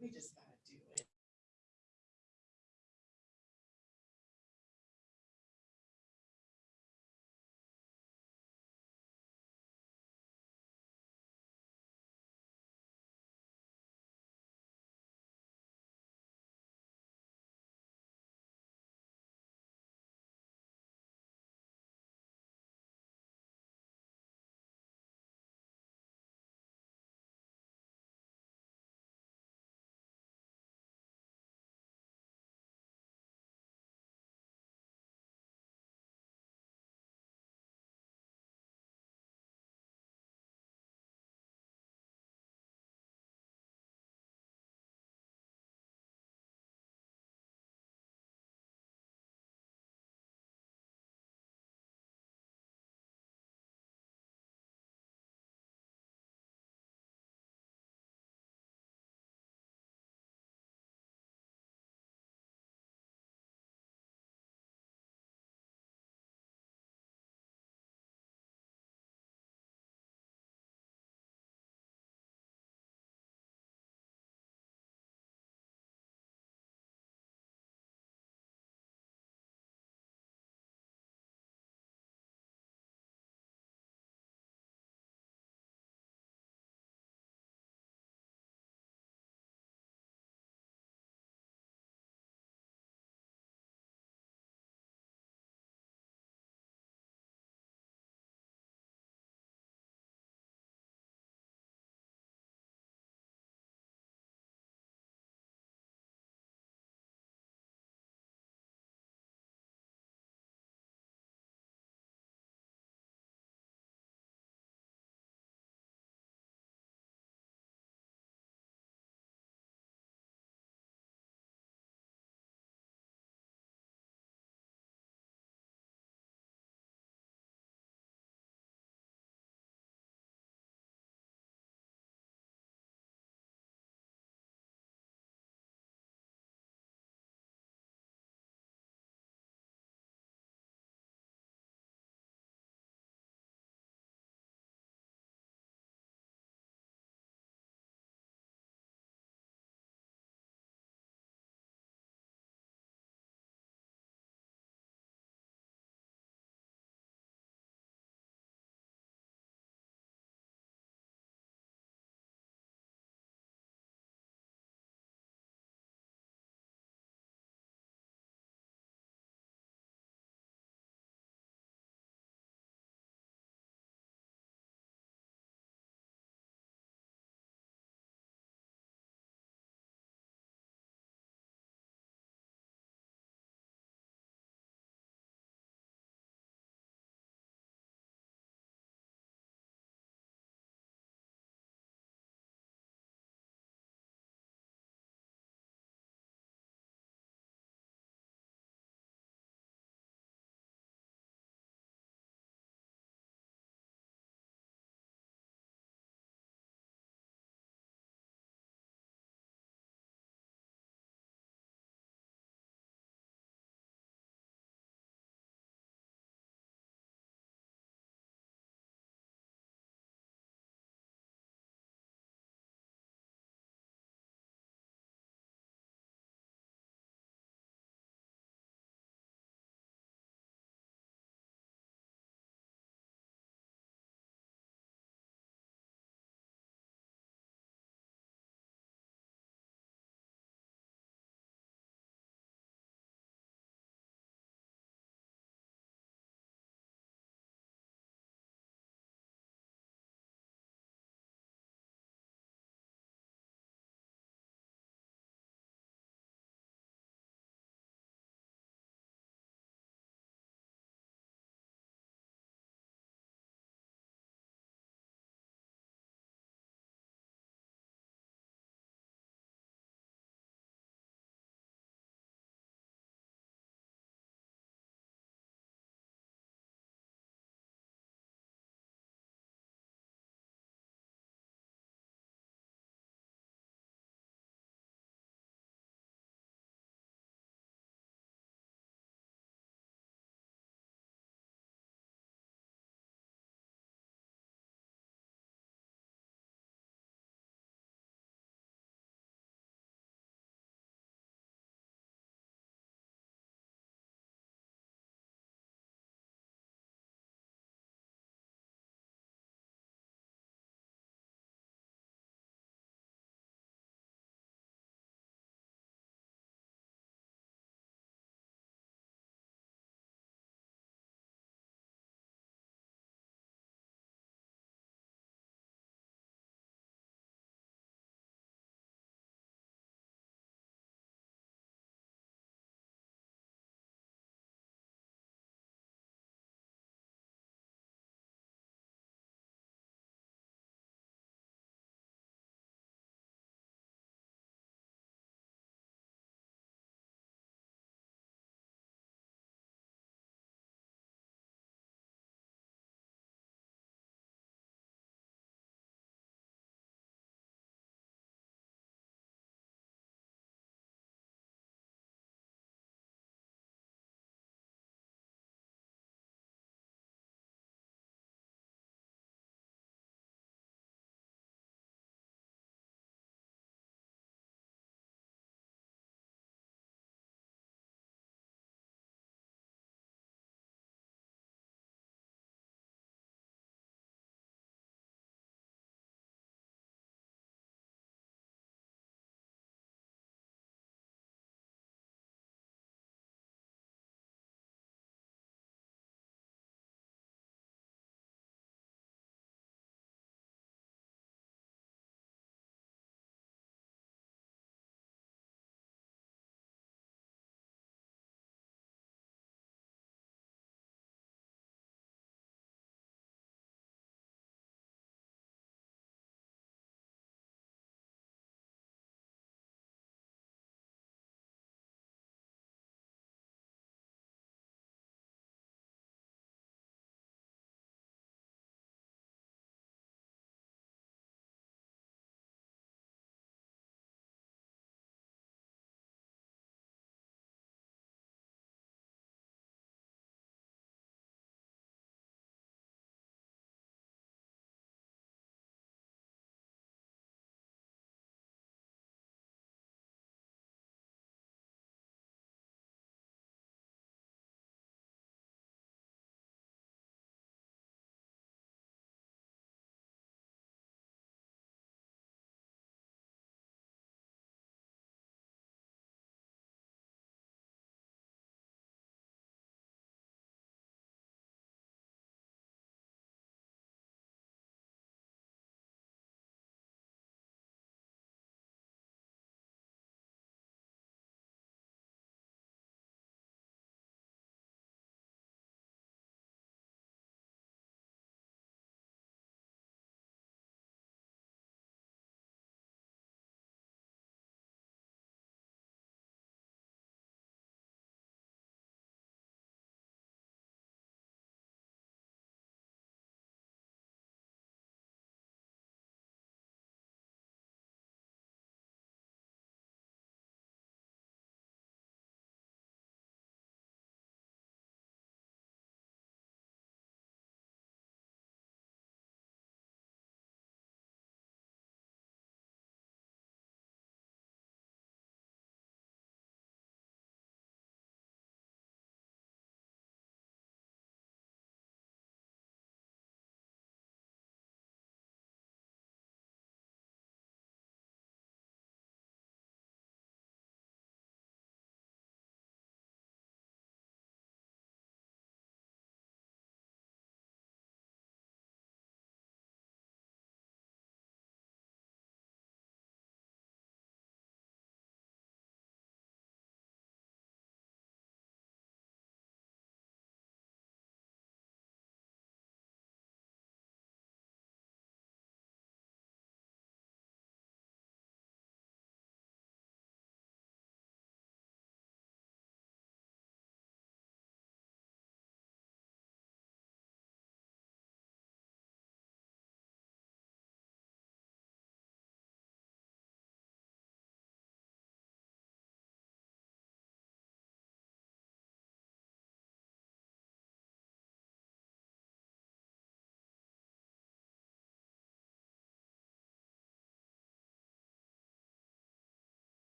we just gotta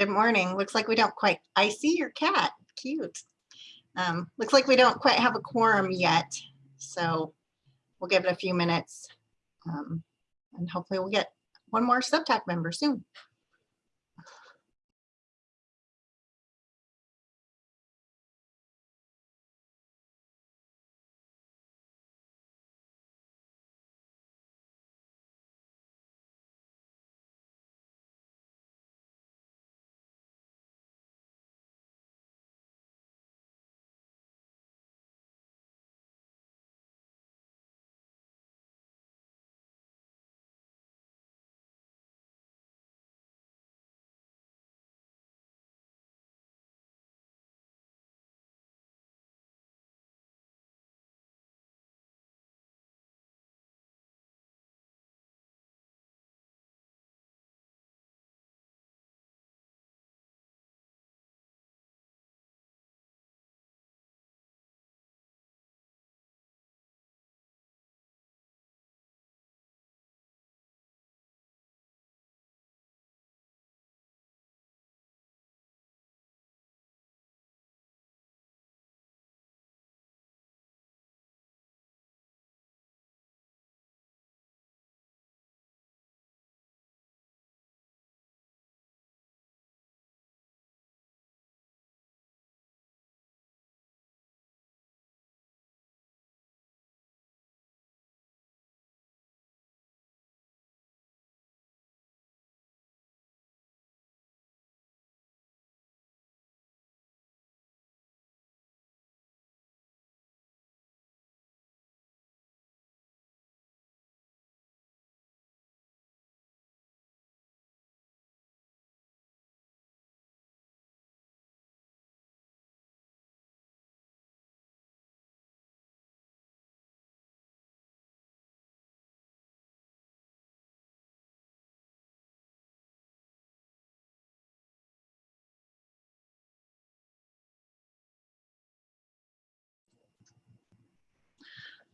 Good morning. Looks like we don't quite, I see your cat. Cute. Um, looks like we don't quite have a quorum yet, so we'll give it a few minutes. Um, and hopefully we'll get one more subtac member soon.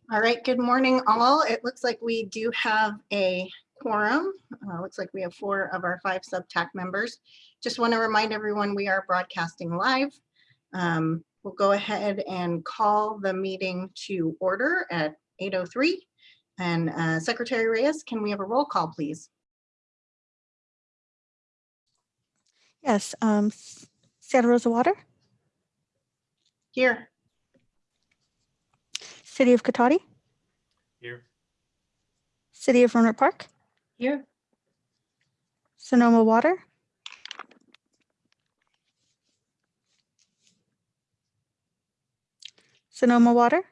All right, good morning all. It looks like we do have a quorum. Uh, looks like we have four of our five subtac members. Just want to remind everyone we are broadcasting live. Um, we'll go ahead and call the meeting to order at 8.03. And uh, Secretary Reyes, can we have a roll call, please? Yes, um, Santa Rosa Water, Here. City of Cotati, Here. City of Rohnert Park, Here. Sonoma Water, Sonoma Water,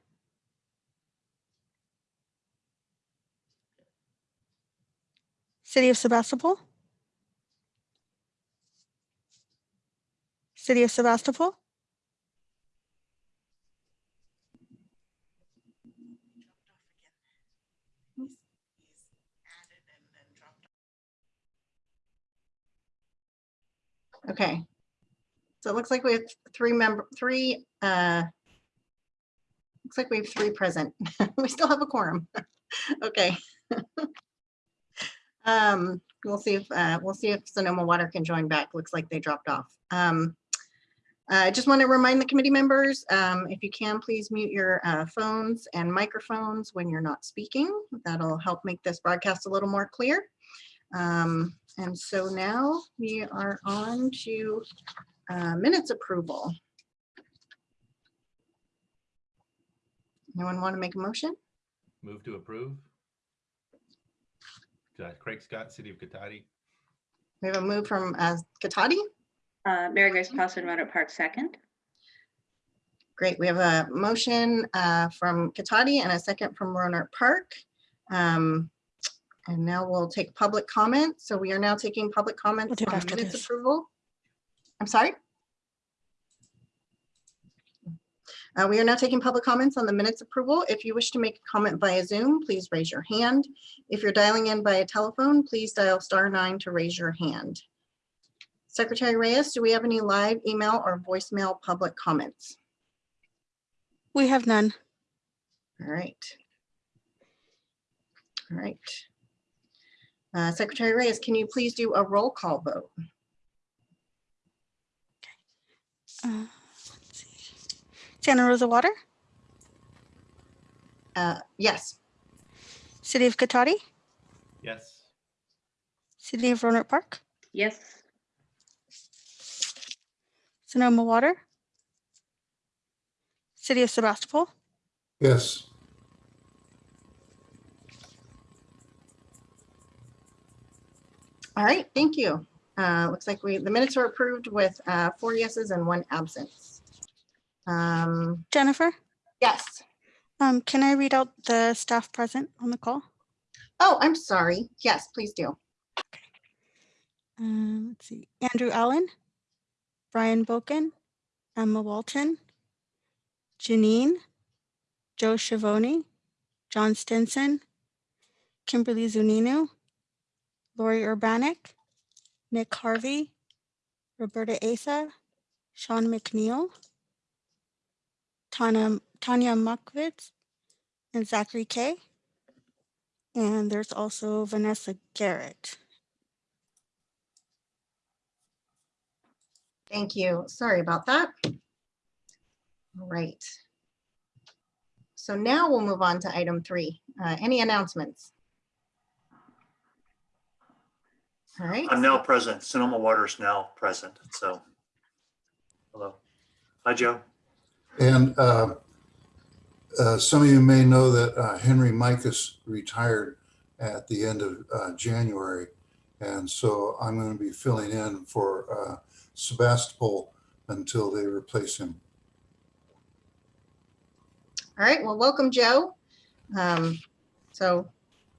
City of Sebastopol, City of Sebastopol, Okay. So it looks like we have three member, three, uh, looks like we have three present. We still have a quorum. Okay. Um, we'll see if, uh, we'll see if Sonoma Water can join back. Looks like they dropped off. Um, I just want to remind the committee members, um, if you can, please mute your uh, phones and microphones when you're not speaking. That'll help make this broadcast a little more clear. Um, and so now we are on to uh, minutes approval. Anyone want to make a motion? Move to approve. Uh, Craig Scott, City of Cotati. We have a move from uh, Cotati. Uh, Mary Grace Pawson, Rohnert Park, second. Great. We have a motion uh, from Cotati and a second from Rohnert Park. Um, And now we'll take public comment. So we are now taking public comments it on minutes this. approval. I'm sorry? Uh, We are now taking public comments on the minutes approval. If you wish to make a comment via Zoom, please raise your hand. If you're dialing in via telephone, please dial star nine to raise your hand. Secretary Reyes, do we have any live email or voicemail public comments? we have none. All right. All right. Uh, Secretary Reyes, can you please do a roll call vote? Uh. Santa Rosa Water, Uh, Yes, City of Cotati, Yes. City of Rohnert Park, Yes. Sonoma Water, City of Sebastopol, yes, all right, thank you. Uh, Looks like we, the minutes are approved with uh, four yeses and one absence. Um, Jennifer. Yes, Um, can I read out the staff present on the call? oh, I'm sorry. Yes, please do. Um, let's see, Andrew Allen, Brian Boken, Emma Walton, Janine, Joe Schiavone, John Stinson, Kimberly Zunino, Lori Urbanek, Nick Harvey, Roberta Asa, Sean McNeil, Tanya, Tanya Muckwitz, and Zachary Kay. And there's also Vanessa Garrett. Thank you. Sorry about that. All right. So now we'll move on to item three. Uh, Any announcements? All right. I'm now present. Sonoma Water is now present, so. Hello. Hi, Joe. and uh, uh, some of you may know that uh, Henry Mikus retired at the end of uh, January. And so I'm going to be filling in for uh, Sebastopol until they replace him. All right, well, welcome, Joe. Um, So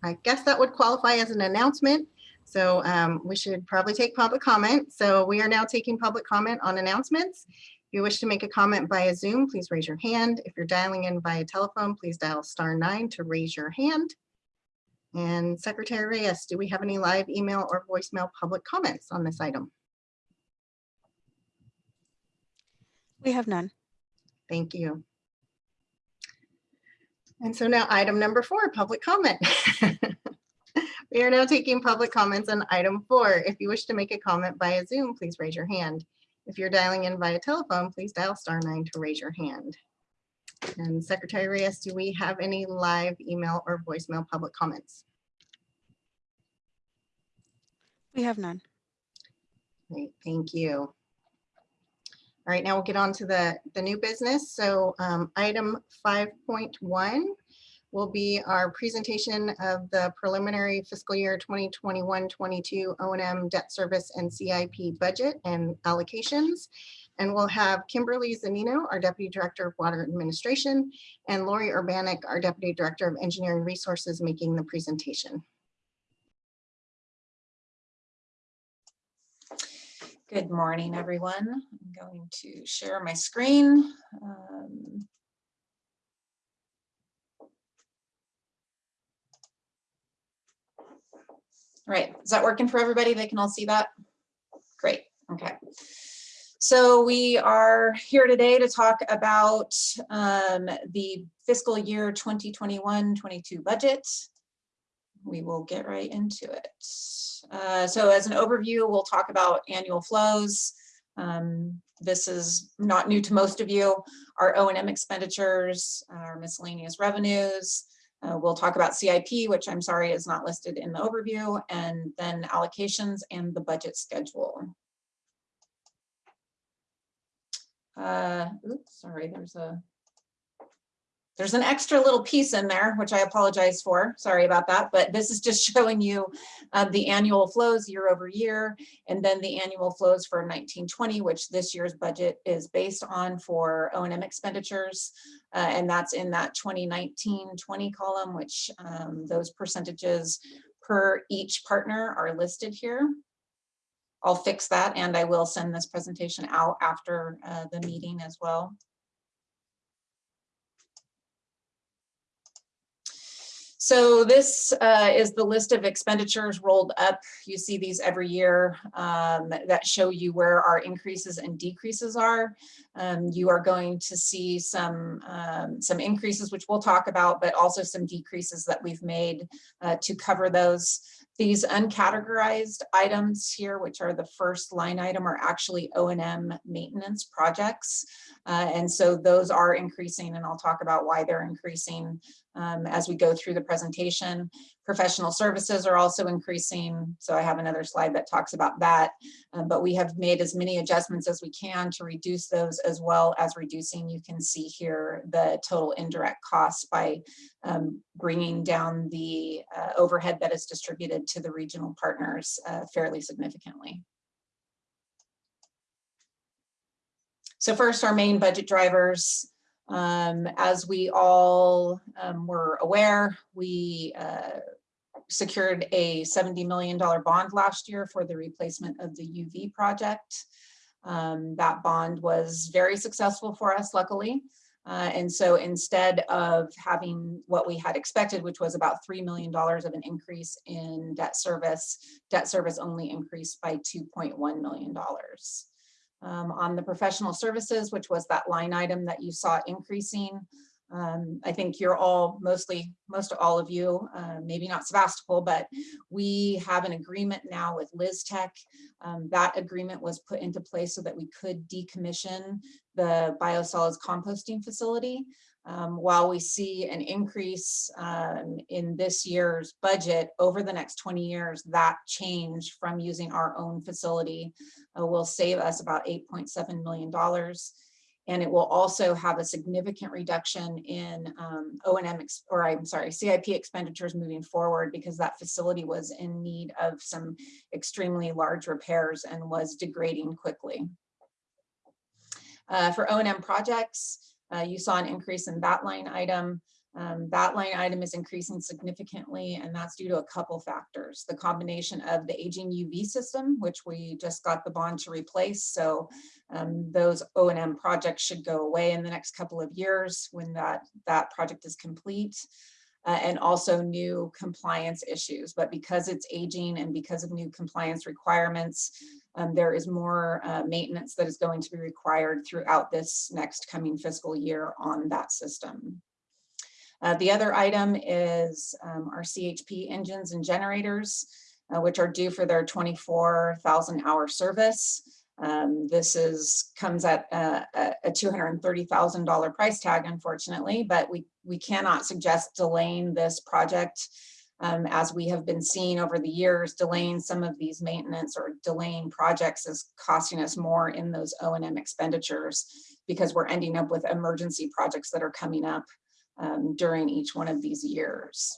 I guess that would qualify as an announcement. So um, we should probably take public comment. So we are now taking public comment on announcements. If you wish to make a comment via Zoom, please raise your hand. If you're dialing in via telephone, please dial star nine to raise your hand. And Secretary Reyes, do we have any live email or voicemail public comments on this item? We have none. Thank you. And so now item number four, public comment. We are now taking public comments on item four. If you wish to make a comment via Zoom, please raise your hand. If you're dialing in via telephone, please dial star nine to raise your hand. And Secretary Reyes, do we have any live email or voicemail public comments? We have none. Great, thank you. All right, now we'll get on to the, the new business. So um, item 5.1 will be our presentation of the preliminary fiscal year 2021-22 O and M debt service and CIP budget and allocations. And we'll have Kimberly Zunino, our Deputy Director of Water Administration, and Lori Urbanek, our Deputy Director of Engineering Resources, making the presentation. Good morning, everyone. I'm going to share my screen. Um, Right, is that working for everybody? They can all see that? Great, okay. So we are here today to talk about um, the fiscal year 2021-22 budget. We will get right into it. Uh, So as an overview, we'll talk about annual flows. Um, This is not new to most of you. Our O and M expenditures, our miscellaneous revenues. Uh, We'll talk about CIP, which I'm sorry is not listed in the overview, and then allocations and the budget schedule. Uh, oops, sorry, there's a there's an extra little piece in there, which I apologize for. Sorry about that, but this is just showing you uh, the annual flows year over year, and then the annual flows for 1920, which this year's budget is based on for O and M expenditures. Uh, and that's in that 2019-20 column, which um, those percentages per each partner are listed here. I'll fix that, and I will send this presentation out after uh, the meeting as well. So this uh, is the list of expenditures rolled up. You see these every year um, that show you where our increases and decreases are. Um, you are going to see some, um, some increases, which we'll talk about, but also some decreases that we've made uh, to cover those. These uncategorized items here, which are the first line item, are actually O and M maintenance projects. Uh, and so those are increasing, and I'll talk about why they're increasing um, as we go through the presentation. Professional services are also increasing. So I have another slide that talks about that. Um, but we have made as many adjustments as we can to reduce those as well as reducing, you can see here, the total indirect costs by um, bringing down the uh, overhead that is distributed to the regional partners uh, fairly significantly. So first, our main budget drivers. Um, as we all um, were aware, we uh, secured a $70 million bond last year for the replacement of the UV project. Um, that bond was very successful for us, luckily. Uh, and so instead of having what we had expected, which was about $3 million of an increase in debt service, debt service only increased by $2.1 million. Um, on the professional services, which was that line item that you saw increasing, um, I think you're all mostly, most all of you, uh, maybe not Sebastopol, but we have an agreement now with Lystek. Um, that agreement was put into place so that we could decommission the biosolids composting facility. Um, while we see an increase um, in this year's budget over the next 20 years, that change from using our own facility uh, will save us about $8.7 million. And it will also have a significant reduction in um, O&M, or I'm sorry, CIP expenditures moving forward because that facility was in need of some extremely large repairs and was degrading quickly. Uh, For O and M projects, uh, you saw an increase in that line item. Um, That line item is increasing significantly, and that's due to a couple factors. The combination of the aging UV system, which we just got the bond to replace. So um, those O and M projects should go away in the next couple of years when that, that project is complete. Uh, and also new compliance issues, but because it's aging and because of new compliance requirements, um, there is more uh, maintenance that is going to be required throughout this next coming fiscal year on that system. Uh, the other item is um, our CHP engines and generators, uh, which are due for their 24,000 hour service. Um, this is comes at uh, a, a $230,000 price tag, unfortunately, but we, we cannot suggest delaying this project um, as we have been seeing over the years, delaying some of these maintenance or delaying projects is costing us more in those O and M expenditures because we're ending up with emergency projects that are coming up um, during each one of these years.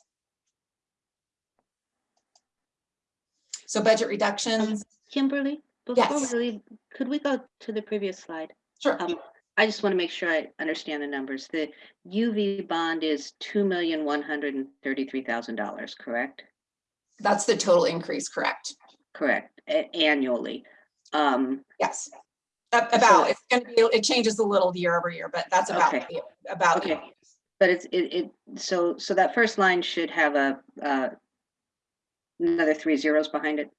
So budget reductions, Kimberly, before we leave, could we go to the previous slide? sure, Um, I just want to make sure I understand the numbers. The UV bond is two million one hundred and thirty-three thousand dollars, correct? that's the total increase, correct? Correct, a- annually. Um, Yes. A- About, it's gonna be, it changes a little year over year, but that's about, Okay. the- about. Okay. but it's, it, it, so, so that first line should have a, uh, another three zeros behind it?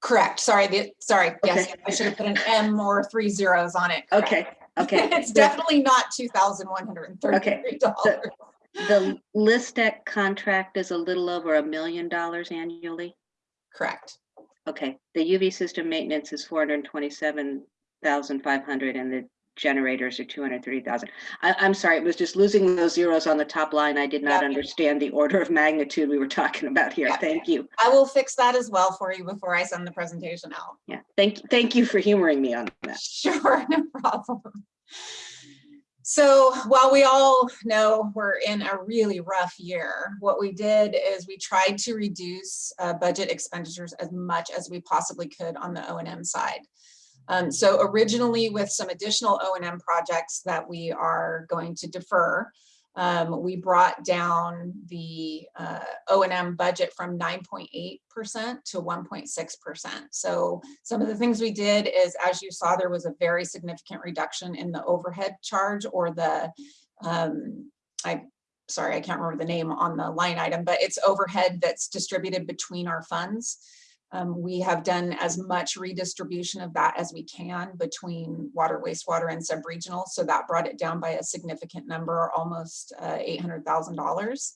Correct, sorry, the, sorry, yes, I should have put an M or three zeros on it. correct. Okay, okay. It's The- definitely not two thousand one hundred and thirty-three dollars. Okay, The Lystek contract is a little over a million dollars annually? Correct, Okay, the UV system maintenance is four hundred and twenty-seven thousand five hundred and the generators are two hundred thirty thousand. I, I'm sorry, it was just losing those zeros on the top line. I did not Yeah. understand the order of magnitude we were talking about here. Yeah. Thank you. I will fix that as well for you before I send the presentation out. Yeah, thank, thank you for humoring me on that. Sure, no problem. So while we all know we're in a really rough year, what we did is we tried to reduce uh, budget expenditures as much as we possibly could on the O and M side. Um, so originally with some additional O and M projects that we are going to defer, um, we brought down the uh, O and M budget from 9.8% to 1.6%. So some of the things we did is, as you saw, there was a very significant reduction in the overhead charge or the, um, I, sorry, I can't remember the name on the line item, but it's overhead that's distributed between our funds. Um, we have done as much redistribution of that as we can between water, wastewater and sub-regional. So that brought it down by a significant number, almost uh, $800,000.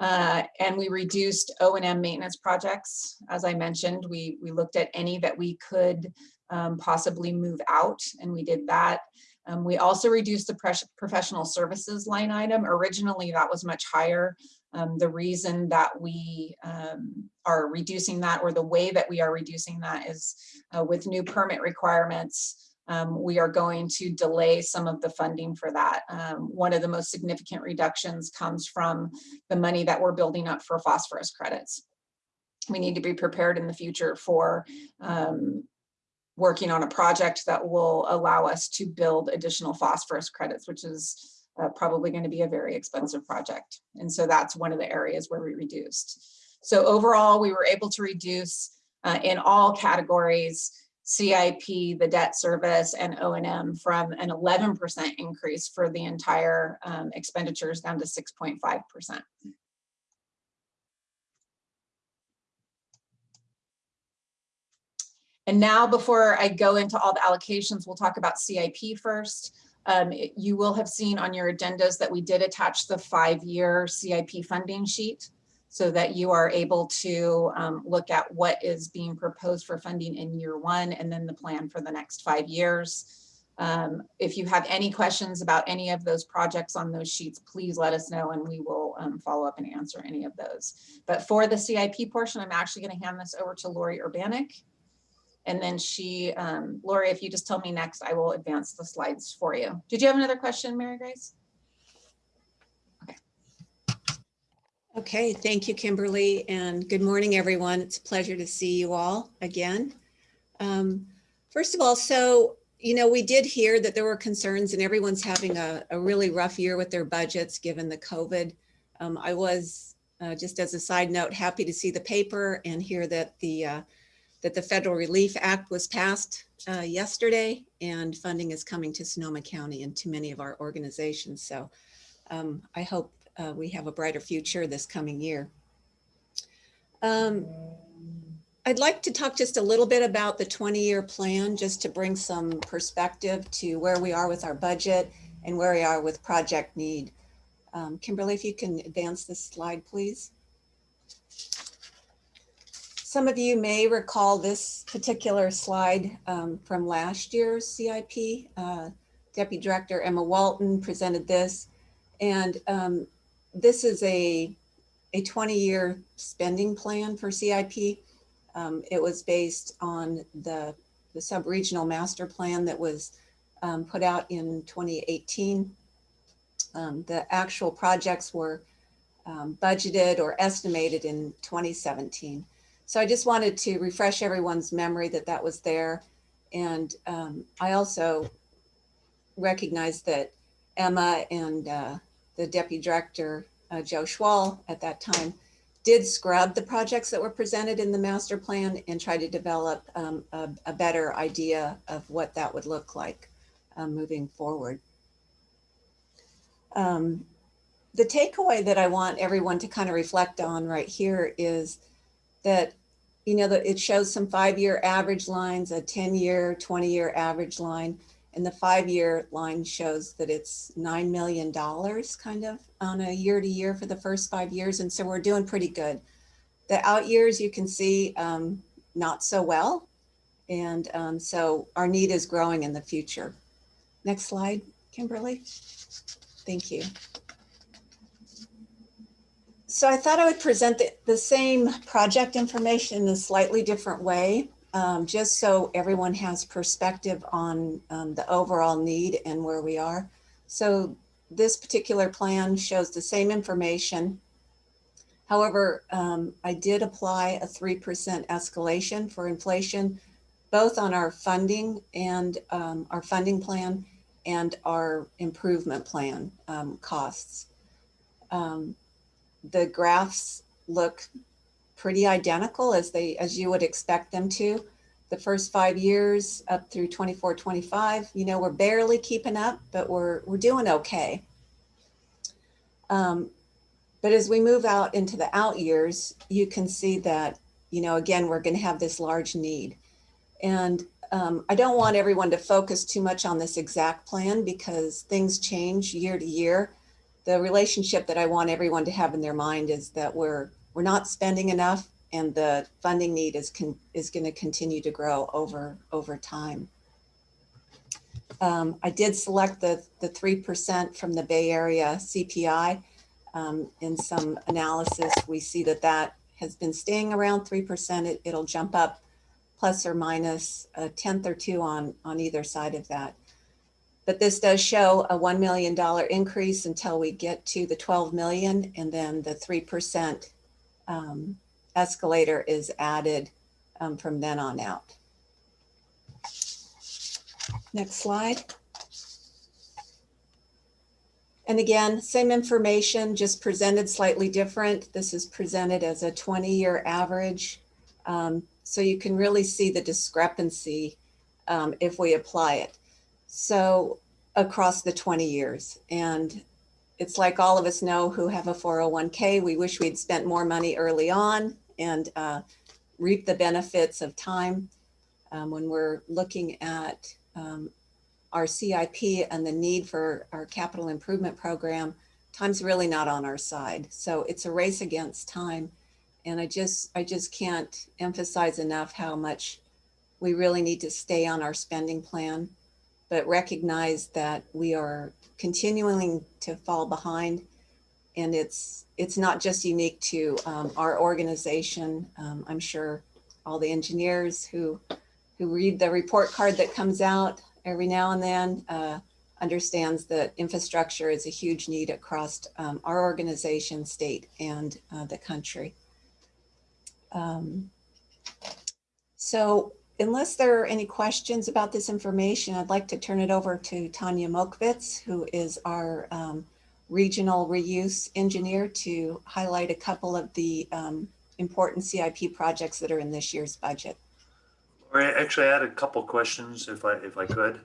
Uh, and we reduced O and M maintenance projects. As I mentioned, we, we looked at any that we could um, possibly move out and we did that. Um, we also reduced the professional services line item. Originally, that was much higher. Um, the reason that we um, are reducing that or the way that we are reducing that is uh, with new permit requirements, um, we are going to delay some of the funding for that. Um, one of the most significant reductions comes from the money that we're building up for phosphorus credits. We need to be prepared in the future for um, working on a project that will allow us to build additional phosphorus credits, which is uh, probably going to be a very expensive project. And so that's one of the areas where we reduced. So overall, we were able to reduce uh, in all categories, CIP, the debt service, and O&M from an 11% increase for the entire um, expenditures down to 6.5%. And now before I go into all the allocations, we'll talk about CIP first. Um, you will have seen on your agendas that we did attach the five-year CIP funding sheet so that you are able to um, look at what is being proposed for funding in year one and then the plan for the next five years. Um, if you have any questions about any of those projects on those sheets, please let us know and we will um, follow up and answer any of those. But for the CIP portion, I'm actually going to hand this over to Lori Urbanik. And then she, um, Lori, if you just tell me next, I will advance the slides for you. Did you have another question, Mary Grace? Okay, Okay, thank you, Kimberly, and good morning, everyone. It's a pleasure to see you all again. Um, First of all, so, you know, we did hear that there were concerns and everyone's having a, a really rough year with their budgets, given the COVID. Um, I was, uh, just as a side note, happy to see the paper and hear that the, uh, that the Federal Relief Act was passed uh, yesterday and funding is coming to Sonoma County and to many of our organizations. So um, I hope uh, we have a brighter future this coming year. Um, I'd like to talk just a little bit about the 20-year plan, just to bring some perspective to where we are with our budget and where we are with project need. Um, Kimberly, if you can advance this slide, please. Some of you may recall this particular slide um, from last year's CIP. Uh, Deputy Director Emma Walton presented this. And um, this is a, a 20-year spending plan for CIP. Um, it was based on the, the sub-regional master plan that was um, put out in 2018. Um, the actual projects were um, budgeted or estimated in 2017. So I just wanted to refresh everyone's memory that that was there. And um, I also recognize that Emma and uh, the deputy director, uh, Joe Schwal at that time, did scrub the projects that were presented in the master plan and try to develop um, a, a, better idea of what that would look like um, moving forward. Um, the takeaway that I want everyone to kind of reflect on right here is that, you know, that it shows some five-year average lines, a 10-year, 20-year average line, and the five-year line shows that it's $9 million kind of on a year to year for the first five years. And so we're doing pretty good. The out years you can see um, not so well. And um, so our need is growing in the future. Next slide, Kimberly. Thank you. So I thought I would present the, the same project information in a slightly different way um, just so everyone has perspective on um, the overall need and where we are. So this particular plan shows the same information. However, um, I did apply a 3% escalation for inflation, both on our funding and um, our funding plan and our improvement plan um, costs. Um, the graphs look pretty identical as they as you would expect them to. The first five years up through 24, 25, you know, we're barely keeping up, but we're we're doing okay. Um, but as we move out into the out years, you can see that, you know, again, we're going to have this large need. And um, I don't want everyone to focus too much on this exact plan because things change year to year the relationship that I want everyone to have in their mind is that we're, we're not spending enough and the funding need is, is going to continue to grow over, over time. Um, I did select the, the 3% from the Bay Area CPI. Um, in some analysis, we see that that has been staying around 3%. It, it'll jump up plus or minus a tenth or two on, on either side of that. But this does show a $1 million increase until we get to the 12 million and then the 3% um, escalator is added um, from then on out. Next slide. And again, same information, just presented slightly different. This is presented as a 20-year average. Um, so you can really see the discrepancy um, if we apply it. So across the 20 years. And it's like all of us know who have a 401k, we wish we'd spent more money early on and uh, reap the benefits of time. Um, when we're looking at um, our CIP and the need for our capital improvement program, time's really not on our side. So it's a race against time. And I just, I just can't emphasize enough how much we really need to stay on our spending plan, but recognize that we are continuing to fall behind. And it's, it's not just unique to um, our organization. Um, I'm sure all the engineers who, who read the report card that comes out every now and then uh, understands that infrastructure is a huge need across um, our organization, state, and uh, the country. Um, so unless there are any questions about this information, I'd like to turn it over to Tanya Mokwitz, who is our um, regional reuse engineer to highlight a couple of the um, important CIP projects that are in this year's budget. Actually, I had a couple questions if I, if I could.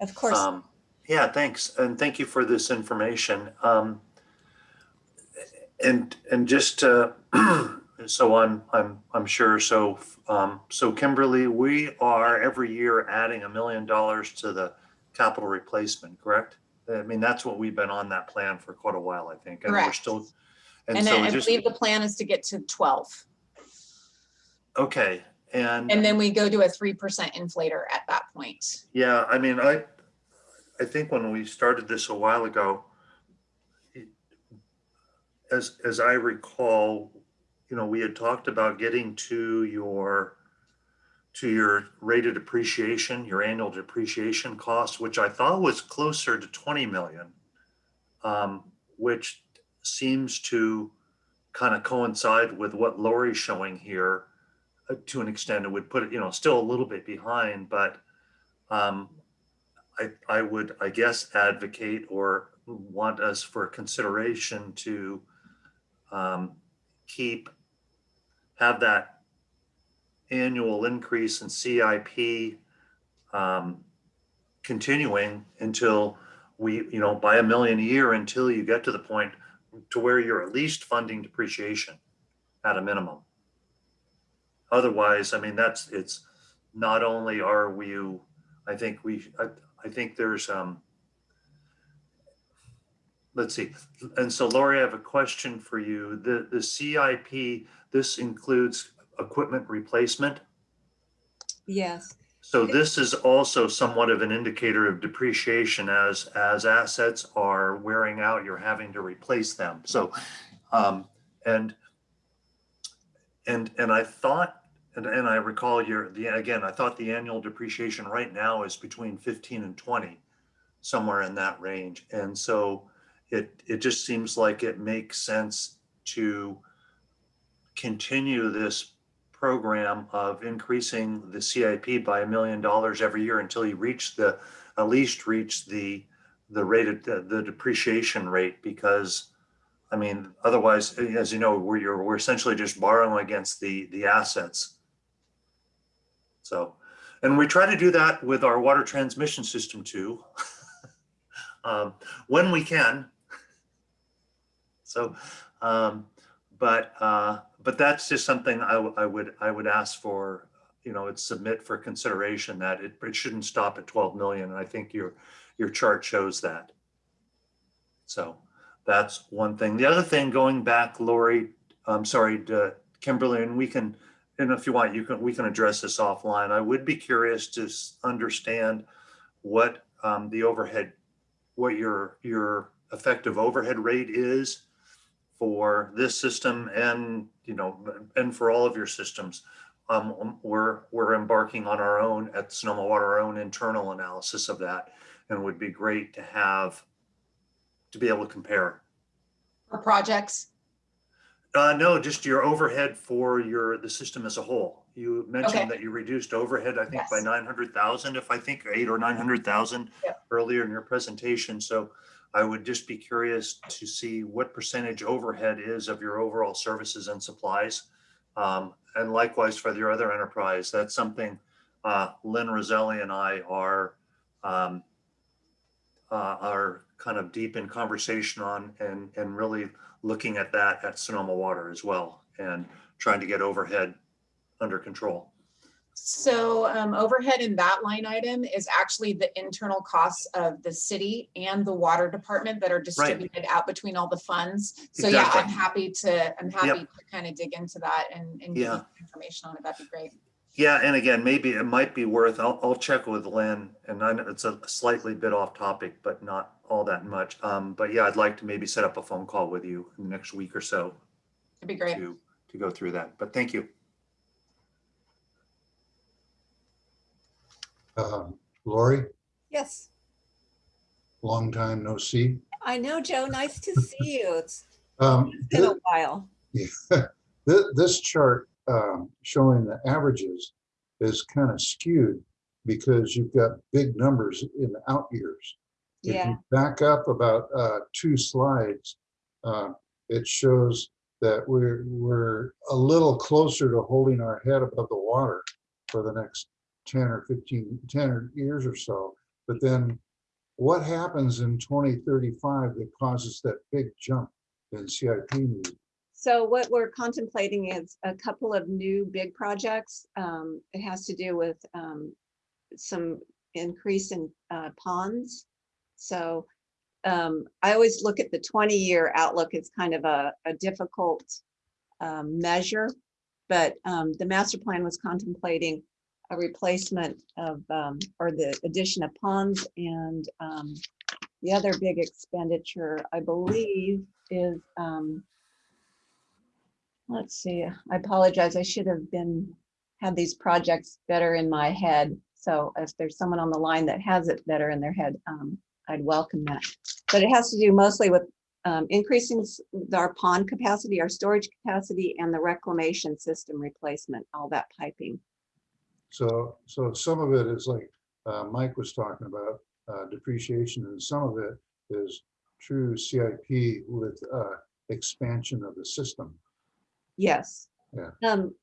Of course, Um, Yeah, thanks. And thank you for this information. Um, And, and just, uh, so I'm, I'm, I'm sure, so, um, so Kimberly, we are every year adding a million dollars to the capital replacement, correct? I mean, that's what we've been on that plan for quite a while, I think. and we're Correct. still. And And then so I just, believe the plan is to get to 12. okay, and. And then we go to a 3% inflator at that point. Yeah, I mean, I, I think when we started this a while ago, it- as, as I recall, you know, we had talked about getting to your, to your rated depreciation, your annual depreciation cost, which I thought was closer to 20 million, um, which seems to kind of coincide with what Lori's showing here. uh, To an extent, it would put it, you know, still a little bit behind, but um, I, I would, I guess, advocate or want us for consideration to um, keep, have that annual increase in CIP um, continuing until we, you know, by a million a year until you get to the point to where you're at least funding depreciation at a minimum. Otherwise, I mean, that's, it's, not only are we, I think we, I, I think there's, um, let's see. And so Lori, I have a question for you. The, the CIP, this includes equipment replacement. yes. So this is also somewhat of an indicator of depreciation as, as assets are wearing out, you're having to replace them. So, um, and, and, and I thought, and, and I recall your, the, again, I thought the annual depreciation right now is between 15 and 20, somewhere in that range. And so it, it just seems like it makes sense to continue this program of increasing the CIP by a million dollars every year until you reach the, at least reach the, the rated, the the depreciation rate, because I mean, otherwise, as you know, we're, we're essentially just borrowing against the, the assets. So, and we try to do that with our water transmission system too. um, when we can. So, um, but, uh, but that's just something I, I would, I would ask for, you know, it's submit for consideration that it, it shouldn't stop at 12 million. And I think your, your chart shows that. So that's one thing. The other thing, going back, Lori, I'm sorry, to Kimberly, and we can, and if you want, you can, we can address this offline. I would be curious to understand what um, the overhead, what your, your effective overhead rate is for this system and, you know, and for all of your systems. Um, we're, we're embarking on our own at Sonoma Water, our own internal analysis of that. And it would be great to have, to be able to compare. For projects, Uh, no, just your overhead for your, the system as a whole. You Okay. mentioned that you reduced overhead, I think by Yes. nine hundred thousand, if I think eight or nine hundred thousand Yep. earlier in your presentation. So I would just be curious to see what percentage overhead is of your overall services and supplies. Um, and likewise for your other enterprise, that's something, uh, Lynn Roselli and I are, um, uh, are kind of deep in conversation on and, and really looking at that at Sonoma Water as well and trying to get overhead under control. So um, overhead in that line item is actually the internal costs of the city and the water department that are distributed out between all the funds. So yeah, I'm happy to, I'm happy to kind of dig into that and, and give Yeah. information on it. That'd be great. Yeah, and again, maybe it might be worth, I'll, I'll check with Lynn and I know it's a slightly bit off topic, but not all that much. Um, but yeah, I'd like to maybe set up a phone call with you in the next week or so It'd be great. to, to go through that. But thank you. Um, Lori, Yes, long time no see. I know, Joe. Nice to see you. It's Um, been a while. Yeah, This, this chart um, showing the averages is kind of skewed because you've got big numbers in the out years. If Yeah, you Back up about uh, two slides, uh, it shows that we're, we're a little closer to holding our head above the water for the next 10 or 15, 10 or years or so. But then what happens in 2035 that causes that big jump in CIP need? so what we're contemplating is a couple of new big projects. Um, It has to do with um, some increase in uh, ponds. So um, I always look at the 20-year outlook as kind of a, a difficult um, measure. But um, the master plan was contemplating a replacement of, um, or the addition of ponds and um, the other big expenditure, I believe, is, um, let's see, I apologize, I should have been, had these projects better in my head. So if there's someone on the line that has it better in their head, um, I'd welcome that. But it has to do mostly with um, increasing our pond capacity, our storage capacity, and the reclamation system replacement, all that piping. So, so some of it is like uh, Mike was talking about uh, depreciation and some of it is true CIP with uh, expansion of the system. Yes. Yeah. Um,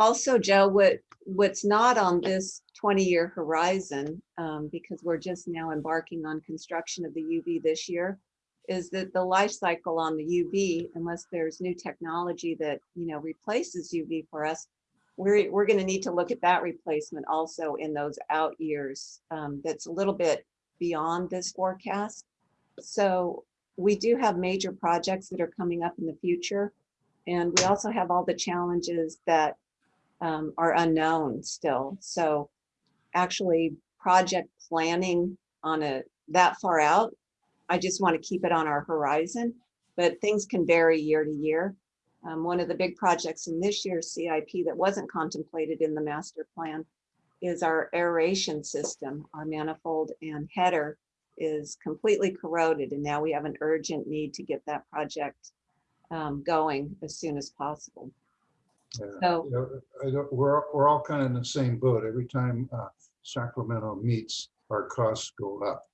also, Joe, what, what's not on this twenty-year horizon, um, because we're just now embarking on construction of the UV this year, is that the life cycle on the UV, unless there's new technology that, you know, replaces UV for us, we're, we're gonna need to look at that replacement also in those out years. Um, that's a little bit beyond this forecast. So we do have major projects that are coming up in the future. And we also have all the challenges that um, are unknown still. So actually project planning on a that far out, I just want to keep it on our horizon, but things can vary year to year. Um, one of the big projects in this year's CIP that wasn't contemplated in the master plan is our aeration system. Our manifold and header is completely corroded and now we have an urgent need to get that project um, going as soon as possible. Yeah. So, You know, I don't, we're, we're all kind of in the same boat. Every time uh, Sacramento meets, our costs go up.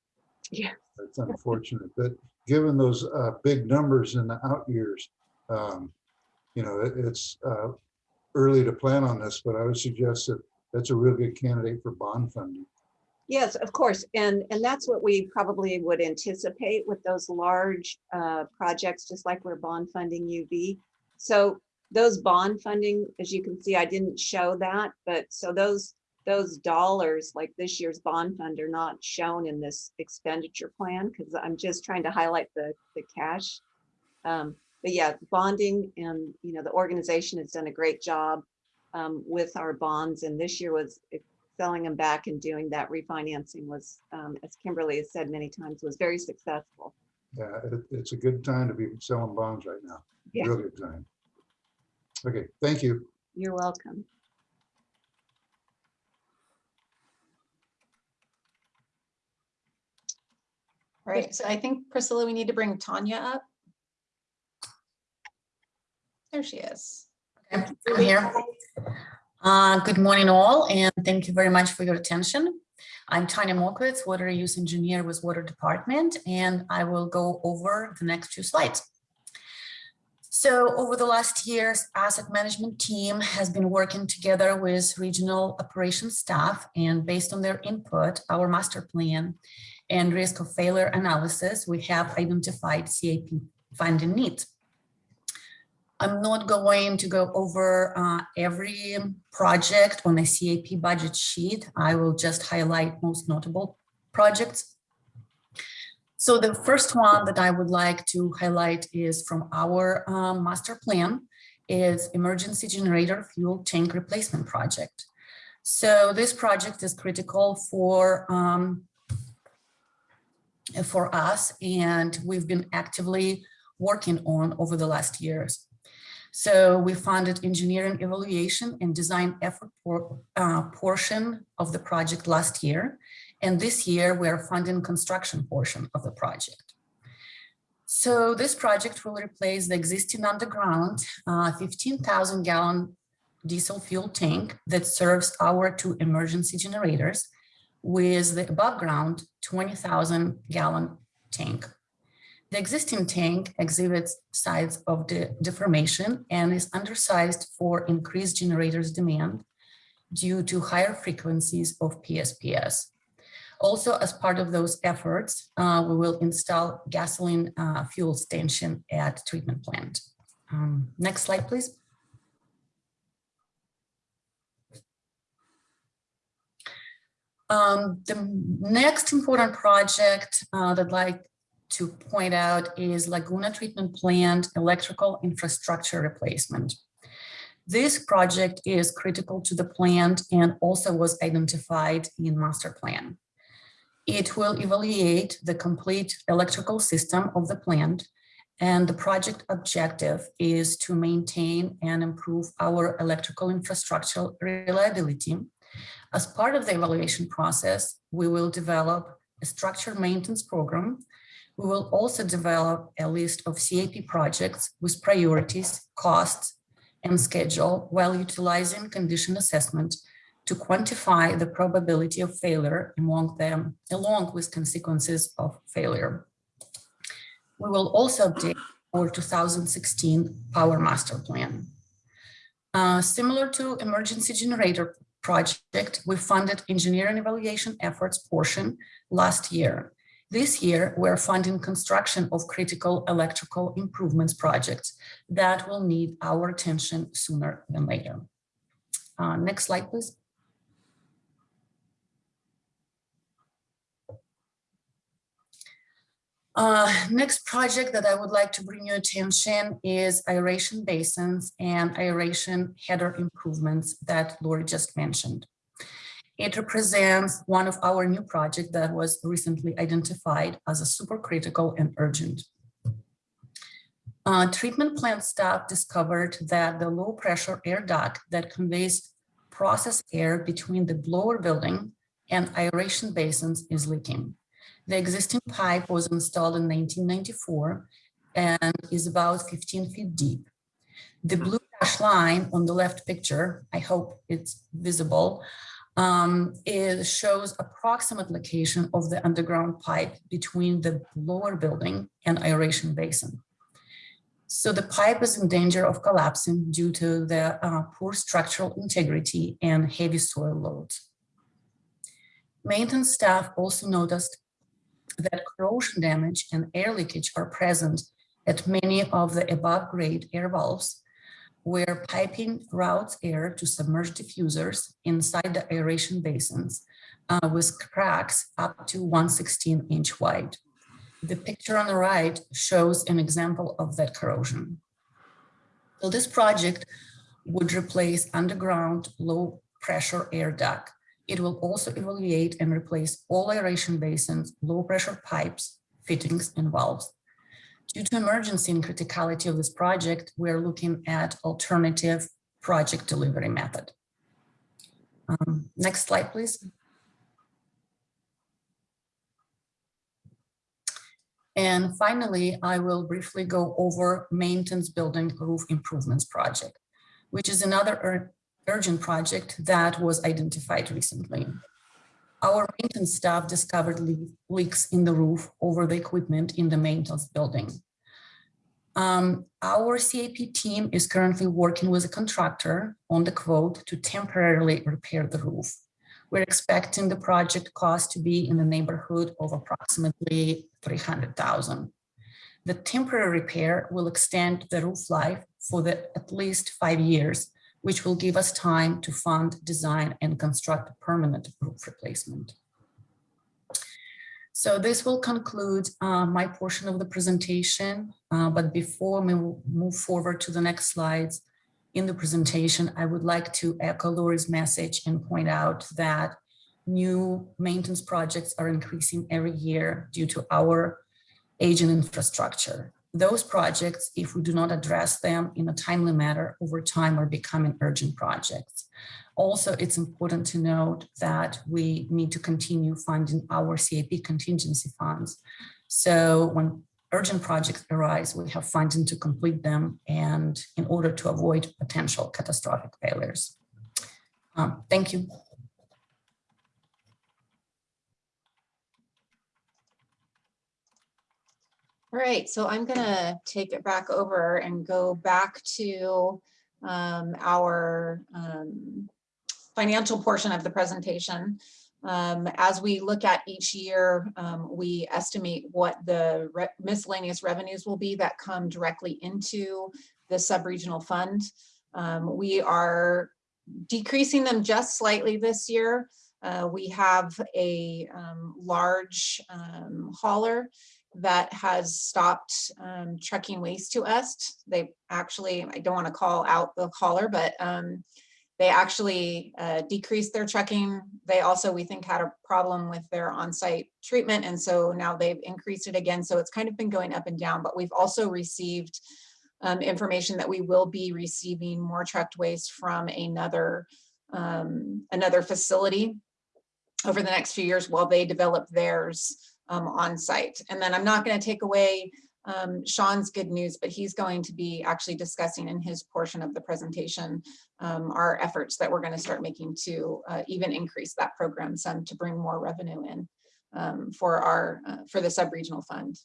Yeah. It's unfortunate, but given those uh, big numbers in the out years, um, you know, it- it's uh, early to plan on this, but I would suggest that that's a real good candidate for bond funding. yes, of course. And, and that's what we probably would anticipate with those large uh, projects, just like we're bond funding UV. So those bond funding, as you can see, I didn't show that, but so those those dollars, like this year's bond fund, are not shown in this expenditure plan because I'm just trying to highlight the, the cash. Um, But yeah, bonding and, you know, the organization has done a great job um, with our bonds and this year was selling them back and doing that refinancing was, um, as Kimberly has said many times, was very successful. Yeah, it, it's a good time to be selling bonds right now. Yeah. Real good time. Okay, thank you. You're welcome. All right, so I think Priscilla, we need to bring Tanya up. There she is. Okay, I'm here. Uh, Good morning all, and thank you very much for your attention. I'm Tanya Mokwitz, Water Use Engineer with Water Department, and I will go over the next few slides. So over the last years, asset management team has been working together with regional operations staff and based on their input, our master plan and risk of failure analysis, we have identified CAP funding needs. I'm not going to go over uh, every project on the CAP budget sheet. I will just highlight most notable projects. So the first one that I would like to highlight is from our um, master plan is emergency generator fuel tank replacement project. So this project is critical for um, for us and we've been actively working on over the last years. So we funded engineering evaluation and design effort for, uh, portion of the project last year. And this year we are funding construction portion of the project. So this project will replace the existing underground uh, 15,000 gallon diesel fuel tank that serves our two emergency generators with the above ground 20,000 gallon tank. The existing tank exhibits signs of the deformation and is undersized for increased generators demand due to higher frequencies of PSPS. Also, as part of those efforts, uh, we will install gasoline uh, fuel station at treatment plant. Um, next slide, please. Um, the next important project uh, that I'd like to point out is Laguna Treatment Plant electrical infrastructure replacement. This project is critical to the plant and also was identified in master plan. It will evaluate the complete electrical system of the plant and the project objective is to maintain and improve our electrical infrastructure reliability. As part of the evaluation process, we will develop a structured maintenance program we will also develop a list of CAP projects with priorities, costs, and schedule while utilizing condition assessment to quantify the probability of failure among them, along with consequences of failure. We will also update our 2016 Power Master Plan. Uh, similar to emergency generator project, we funded engineering evaluation efforts portion last year this year, we're funding construction of critical electrical improvements projects that will need our attention sooner than later. Uh, next slide, please. Uh, next project that I would like to bring your attention is aeration basins and aeration header improvements that Lori just mentioned. It represents one of our new projects that was recently identified as a supercritical and urgent. Uh, treatment plant staff discovered that the low pressure air duct that conveys process air between the blower building and aeration basins is leaking. The existing pipe was installed in 1994 and is about 15 feet deep. The blue dash line on the left picture, I hope it's visible, um, it shows approximate location of the underground pipe between the lower building and aeration basin. So the pipe is in danger of collapsing due to the uh, poor structural integrity and heavy soil loads. Maintenance staff also noticed that corrosion damage and air leakage are present at many of the above grade air valves where piping routes air to submerged diffusers inside the aeration basins uh, with cracks up to 116 inch wide. The picture on the right shows an example of that corrosion. So this project would replace underground low pressure air duct. It will also evaluate and replace all aeration basins, low pressure pipes, fittings and valves. Due to emergency and criticality of this project, we're looking at alternative project delivery method. Um, next slide, please. And finally, I will briefly go over maintenance building roof improvements project, which is another ur urgent project that was identified recently. Our maintenance staff discovered le leaks in the roof over the equipment in the maintenance building. Um, our CAP team is currently working with a contractor on the quote to temporarily repair the roof. We're expecting the project cost to be in the neighborhood of approximately 300,000. The temporary repair will extend the roof life for the at least five years, which will give us time to fund, design, and construct a permanent roof replacement. So this will conclude uh, my portion of the presentation. Uh, but before we move forward to the next slides in the presentation, I would like to echo Lori's message and point out that new maintenance projects are increasing every year due to our aging infrastructure. Those projects, if we do not address them in a timely manner over time, are becoming urgent projects. Also, it's important to note that we need to continue funding our CAP contingency funds. So when urgent projects arise, we have funding to complete them and in order to avoid potential catastrophic failures. Um, thank you. All right, so I'm gonna take it back over and go back to um, our um, financial portion of the presentation. Um, as we look at each year, um, we estimate what the re miscellaneous revenues will be that come directly into the sub-regional fund. Um, we are decreasing them just slightly this year. Uh, we have a um, large hauler that has stopped um, trucking waste to us. They actually, I don't want to call out the caller, but um, they actually uh, decreased their trucking. They also, we think, had a problem with their on-site treatment. And so now they've increased it again. So it's kind of been going up and down, but we've also received um, information that we will be receiving more trucked waste from another, um, another facility over the next few years while they develop theirs um, on site. And then I'm not going to take away um, Sean's good news, but he's going to be actually discussing in his portion of the presentation um, our efforts that we're going to start making to uh, even increase that program some to bring more revenue in um, for our uh, for the sub-regional fund.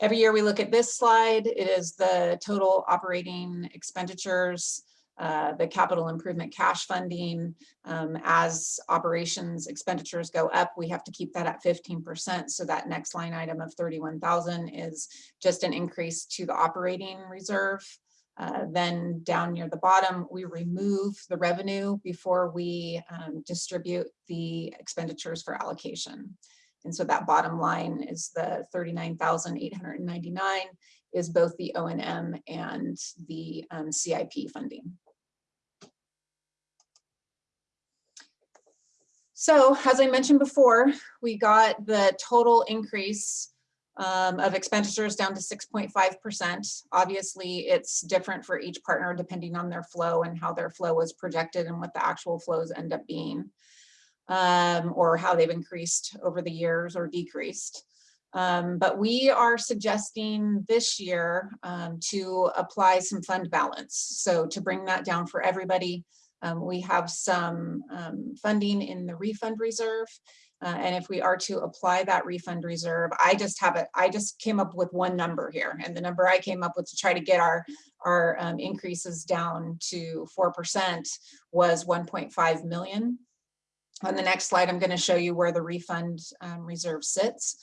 Every year we look at this slide, it is the total operating expenditures uh, the capital improvement cash funding. Um, as operations expenditures go up, we have to keep that at 15%. So that next line item of 31,000 is just an increase to the operating reserve. Uh, then down near the bottom, we remove the revenue before we um, distribute the expenditures for allocation. And so that bottom line is the 39,899 is both the O&M and the um, CIP funding. So as I mentioned before, we got the total increase um, of expenditures down to 6.5%. Obviously, it's different for each partner depending on their flow and how their flow was projected and what the actual flows end up being, um, or how they've increased over the years or decreased. Um, but we are suggesting this year um, to apply some fund balance. So to bring that down for everybody, um, we have some um, funding in the refund reserve. Uh, and if we are to apply that refund reserve, I just have it, I just came up with one number here. And the number I came up with to try to get our, our um, increases down to 4% was 1.5 million. On the next slide, I'm gonna show you where the refund um, reserve sits.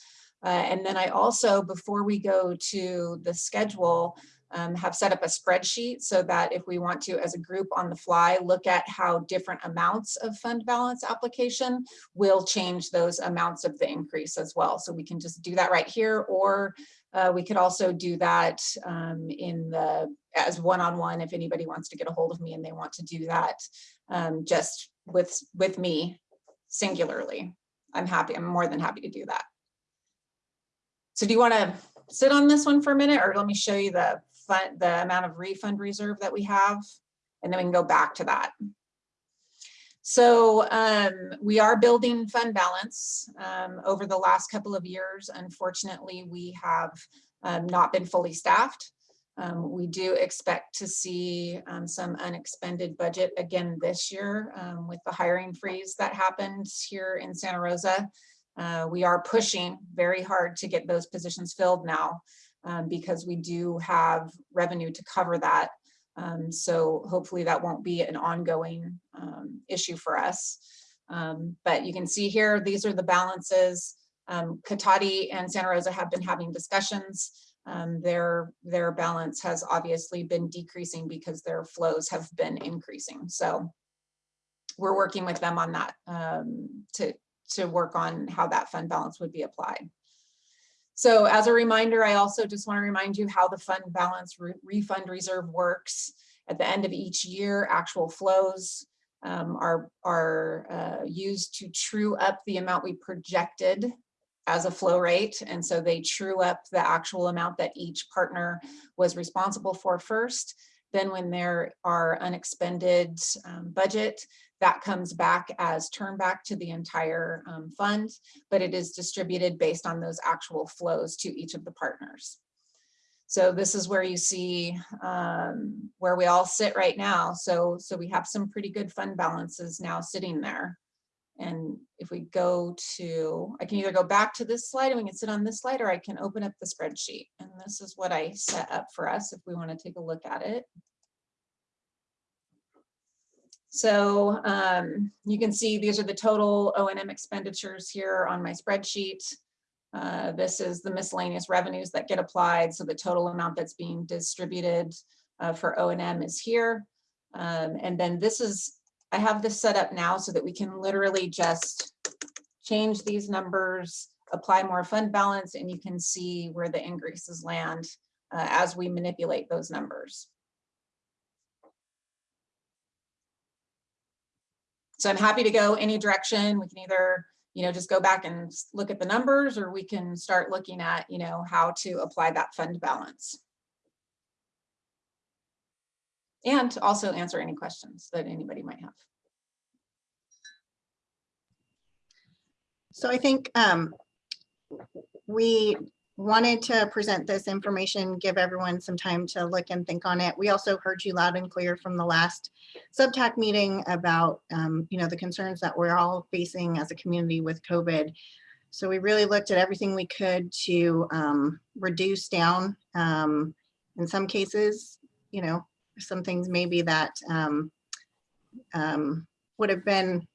Uh, and then I also, before we go to the schedule, um, have set up a spreadsheet so that if we want to, as a group on the fly, look at how different amounts of fund balance application will change those amounts of the increase as well. So we can just do that right here, or uh, we could also do that um, in the, as one-on-one, if anybody wants to get a hold of me and they want to do that um, just with, with me singularly. I'm happy, I'm more than happy to do that. So do you want to sit on this one for a minute or let me show you the the amount of refund reserve that we have? And then we can go back to that. So um, we are building fund balance um, over the last couple of years. Unfortunately, we have um, not been fully staffed. Um, we do expect to see um, some unexpended budget again this year um, with the hiring freeze that happened here in Santa Rosa. Uh, we are pushing very hard to get those positions filled now um, because we do have revenue to cover that. Um, so hopefully that won't be an ongoing um, issue for us. Um, but you can see here, these are the balances. Um, Cotati and Santa Rosa have been having discussions. Um, their, their balance has obviously been decreasing because their flows have been increasing. So we're working with them on that um, to, to work on how that fund balance would be applied. So as a reminder, I also just want to remind you how the fund balance re refund reserve works. At the end of each year, actual flows um, are, are uh, used to true up the amount we projected as a flow rate. And so they true up the actual amount that each partner was responsible for first. Then when there are unexpended um, budget, that comes back as turn back to the entire um, fund, but it is distributed based on those actual flows to each of the partners. So this is where you see um, where we all sit right now. So, so we have some pretty good fund balances now sitting there. And if we go to, I can either go back to this slide and we can sit on this slide or I can open up the spreadsheet. And this is what I set up for us if we want to take a look at it. So um, you can see these are the total O and M expenditures here on my spreadsheet. Uh, this is the miscellaneous revenues that get applied. So the total amount that's being distributed uh, for O and M is here. Um, and then this is, I have this set up now so that we can literally just change these numbers, apply more fund balance, and you can see where the increases land uh, as we manipulate those numbers. So I'm happy to go any direction. We can either, you know, just go back and look at the numbers or we can start looking at, you know, how to apply that fund balance. And also answer any questions that anybody might have. So I think um, we wanted to present this information, give everyone some time to look and think on it. We also heard you loud and clear from the last subtac meeting about, um, you know, the concerns that we're all facing as a community with COVID. So we really looked at everything we could to um, reduce down. Um, in some cases, you know, some things maybe that um, um, would have been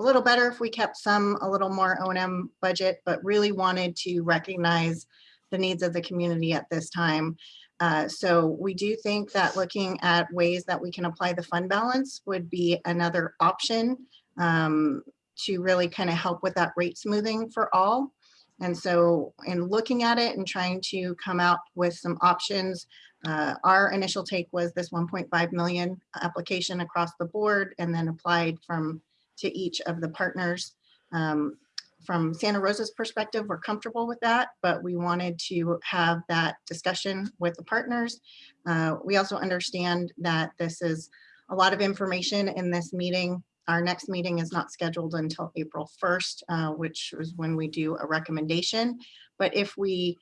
a little better if we kept some a little more O&M budget, but really wanted to recognize the needs of the community at this time. Uh, so we do think that looking at ways that we can apply the fund balance would be another option um, to really kind of help with that rate smoothing for all. And so in looking at it and trying to come out with some options, uh, our initial take was this 1.5 million application across the board and then applied from to each of the partners. Um, from Santa Rosa's perspective, we're comfortable with that, but we wanted to have that discussion with the partners. Uh, we also understand that this is a lot of information in this meeting. Our next meeting is not scheduled until April 1st, uh, which is when we do a recommendation. But if we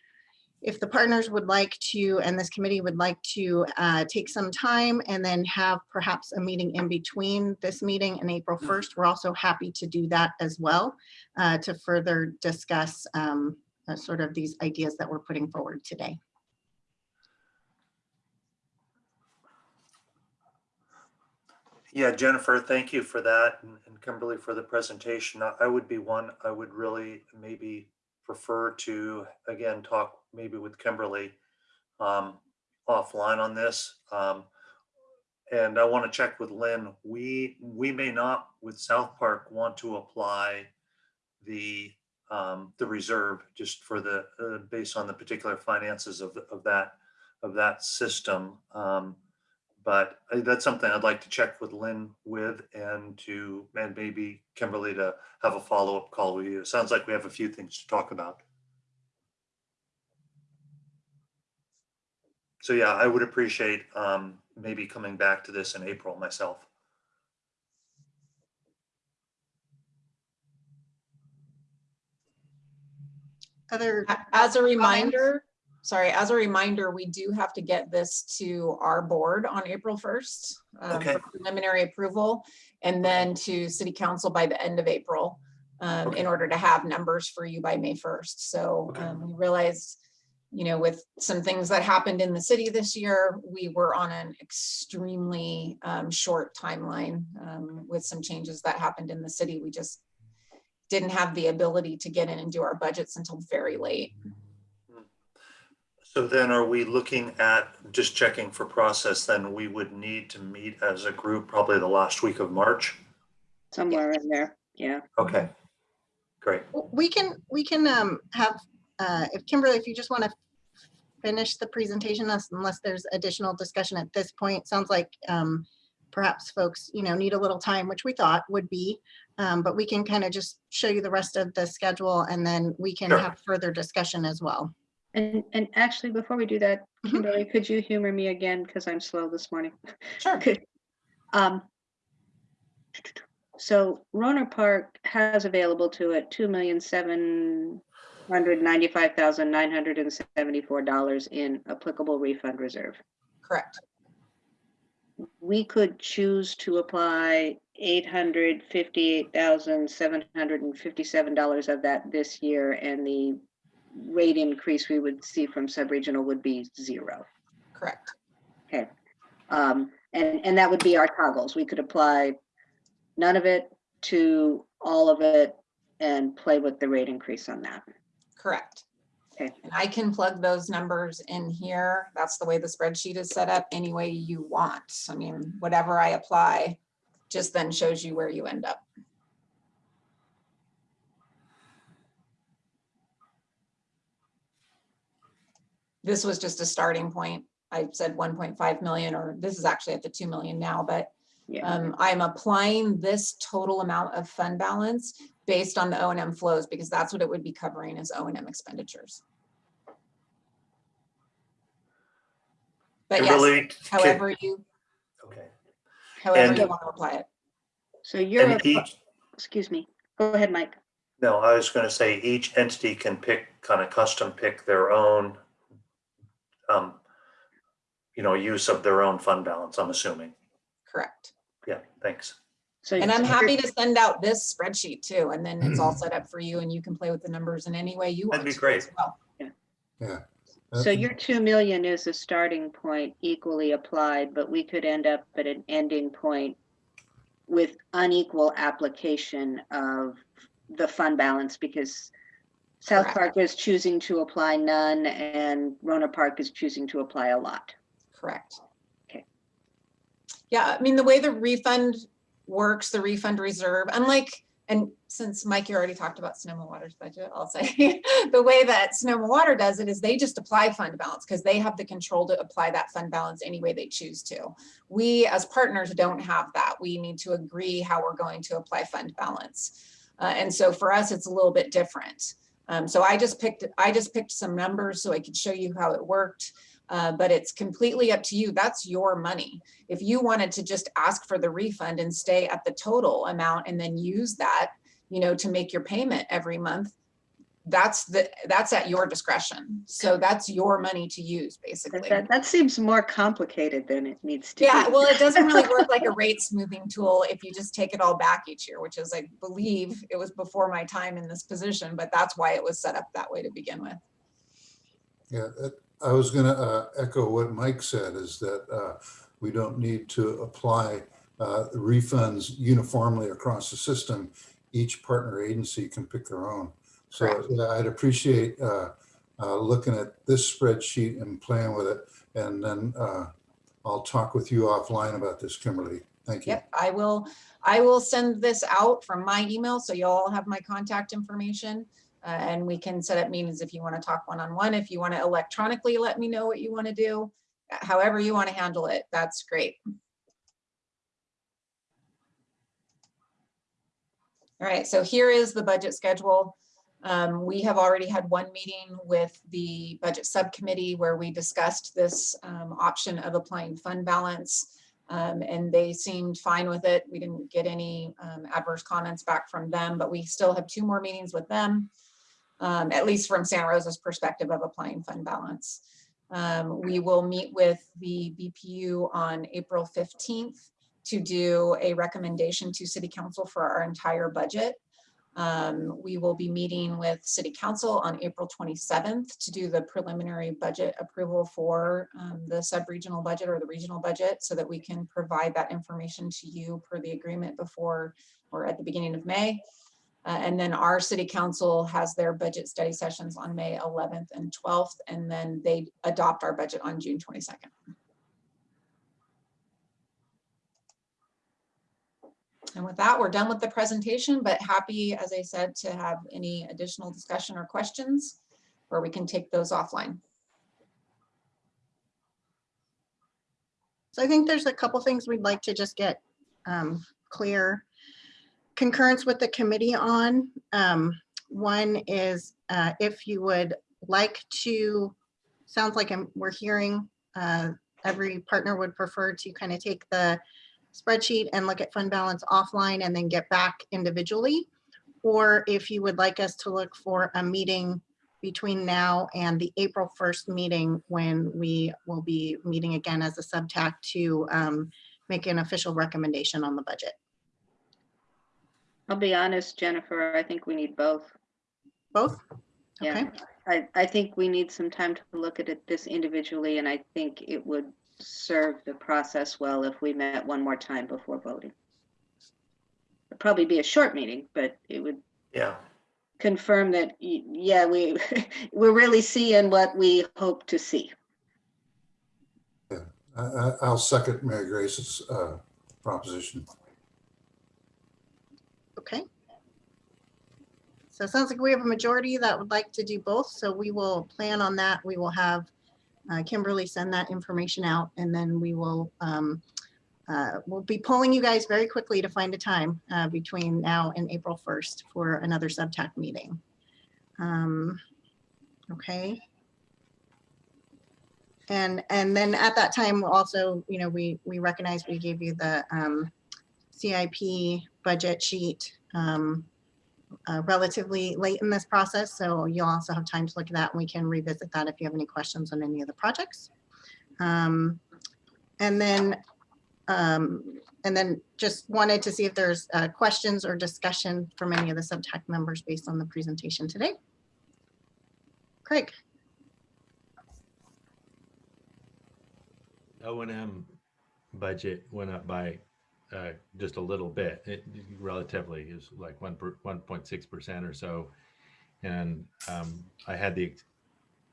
if the partners would like to, and this committee would like to uh, take some time and then have perhaps a meeting in between this meeting and April 1st, we're also happy to do that as well uh, to further discuss um, uh, sort of these ideas that we're putting forward today. Yeah, Jennifer, thank you for that and and Kimberly for the presentation. I I would be one, I would really maybe prefer to, again, talk maybe with Kimberly. Um, offline on this. Um, and I want to check with Lynn. We, we may not with South Park want to apply the, um, the reserve just for the, uh, based on the particular finances of, the- of that, of that system. Um, but that's something I'd like to check with Lynn with and to, and maybe Kimberly to have a follow-up call with you. It sounds like we have a few things to talk about. So yeah, I would appreciate um, maybe coming back to this in April myself. Other, As a reminder, sorry, as a reminder, we do have to get this to our board on April 1st um, Okay. for preliminary approval, and then to city council by the end of April um, Okay. in order to have numbers for you by May 1st. So Okay. um, we realized, you know, with some things that happened in the city this year, we were on an extremely um, short timeline um, with some changes that happened in the city. We just didn't have the ability to get in and do our budgets until very late. So then are we looking at, just checking for process, then we would need to meet as a group probably the last week of March? Somewhere in there, yeah. Okay, great. we can, we can um, have, uh, if Kimberly, if you just want to finish the presentation unless- unless there's additional discussion at this point, sounds like um, perhaps folks, you know, need a little time, which we thought would be, um, but we can kind of just show you the rest of the schedule and then we can Sure. have further discussion as well. And, and actually, before we do that, Mhm. Kimberly, could you humor me again? Because I'm slow this morning. Sure. Could, um, so Rohnert Park has available to it two million seven hundred ninety-five thousand nine hundred and seventy-four dollars in applicable refund reserve. Correct. We could choose to apply eight hundred fifty-eight thousand seven hundred and fifty-seven dollars of that this year, and the rate increase we would see from sub-regional would be zero. Correct. Okay, um, and, and that would be our toggles. We could apply none of it to all of it and play with the rate increase on that. Correct. Okay. And I can plug those numbers in here. That's the way the spreadsheet is set up any way you want. I mean, whatever I apply just then shows you where you end up. This was just a starting point. I said 1.5 million, or this is actually at the 2 million now, but Yeah, um, I'm applying this total amount of fund balance based on the O and M flows because that's what it would be covering as O and M expenditures. But yes, Kimberly, can- however you, Okay, however And- you want to apply it. so you're, and each, excuse me, go ahead, Mike. no, I was gonna say each entity can pick, kind of custom pick their own um, you know, use of their own fund balance, I'm assuming. Correct. Yeah, thanks. So And I'm happy to send out this spreadsheet too, and then it's all set up for you and you can play with the numbers in any way you want. That'd be great. as well. Yeah. yeah. So your two million is a starting point equally applied, but we could end up at an ending point with unequal application of the fund balance because South Correct. Park is choosing to apply none and Rohnert Park is choosing to apply a lot. Correct. Okay. Yeah, I mean, the way the refund works, the refund reserve, unlike, and since Mike, you already talked about Sonoma Water's budget, I'll say, the way that Sonoma Water does it is they just apply fund balance because they have the control to apply that fund balance any way they choose to. We as partners don't have that. We need to agree how we're going to apply fund balance. Uh, and so for us, it's a little bit different. Um, so I just picked, I just picked some numbers so I could show you how it worked. Uh, but it's completely up to you. That's your money. If you wanted to just ask for the refund and stay at the total amount and then use that, you know, to make your payment every month, that's the, that's at your discretion. So that's your money to use, basically. that, that seems more complicated than it needs to be. Yeah, well, it doesn't really work like a rate smoothing tool if you just take it all back each year, which is, I believe, it was before my time in this position, but that's why it was set up that way to begin with. Yeah, I was going to echo what Mike said, is that uh, we don't need to apply uh, refunds uniformly across the system. Each partner agency can pick their own. So yeah, I'd appreciate uh, uh, looking at this spreadsheet and playing with it. And then uh, I'll talk with you offline about this, Kimberly. Thank you. Yep, I will, I will send this out from my email, so you'll all have my contact information. uh, and we can set up meetings if you want to talk one-on-one, if you want to electronically let me know what you want to do. However you want to handle it, that's great. All right, so here is the budget schedule. Um, we have already had one meeting with the budget subcommittee where we discussed this um, option of applying fund balance. Um, and they seemed fine with it. We didn't get any um, adverse comments back from them, but we still have two more meetings with them. um, at least from Santa Rosa's perspective of applying fund balance. Um, we will meet with the BPU on April 15th to do a recommendation to city council for our entire budget. Um, we will be meeting with city council on April 27th to do the preliminary budget approval for um, the sub-regional budget or the regional budget so that we can provide that information to you per the agreement before or at the beginning of May. Uh, and then our city council has their budget study sessions on May 11th and 12th, and then they adopt our budget on June 22nd. And with that, we're done with the presentation, but happy, as I said, to have any additional discussion or questions, or we can take those offline. So I think there's a couple things we'd like to just get um, clear concurrence with the committee on. Um, One is uh, if you would like to, sounds like I'm- we're hearing uh, every partner would prefer to kind of take the spreadsheet and look at fund balance offline and then get back individually. Or if you would like us to look for a meeting between now and the April 1st meeting when we will be meeting again as a subtac to um, make an official recommendation on the budget. I'll be honest, Jennifer, I think we need both. Both? Yeah. Okay, I, I think we need some time to look at it this individually, and I think it would serve the process well if we met one more time before voting. It'd probably be a short meeting, but it would Yeah, confirm that, yeah, we, we're really seeing what we hope to see. I, I, I'll second Mary Grace's uh, proposition. okay. So it sounds like we have a majority that would like to do both, so we will plan on that. We will have uh, Kimberly send that information out and then we will um, uh, we'll be polling you guys very quickly to find a time uh, between now and April 1st for another subtac meeting. Um, Okay. And, and then at that time, also, you know, we, we recognize we gave you the um, CIP budget sheet um, uh, relatively late in this process, so you'll also have time to look at that and we can revisit that if you have any questions on any of the projects. Um, And then, um, and then just wanted to see if there's uh, questions or discussion from any of the subtac members based on the presentation today. Craig? O and M budget went up by uh, just a little bit, it relatively is like one, one point six percent or so. And um, I had the,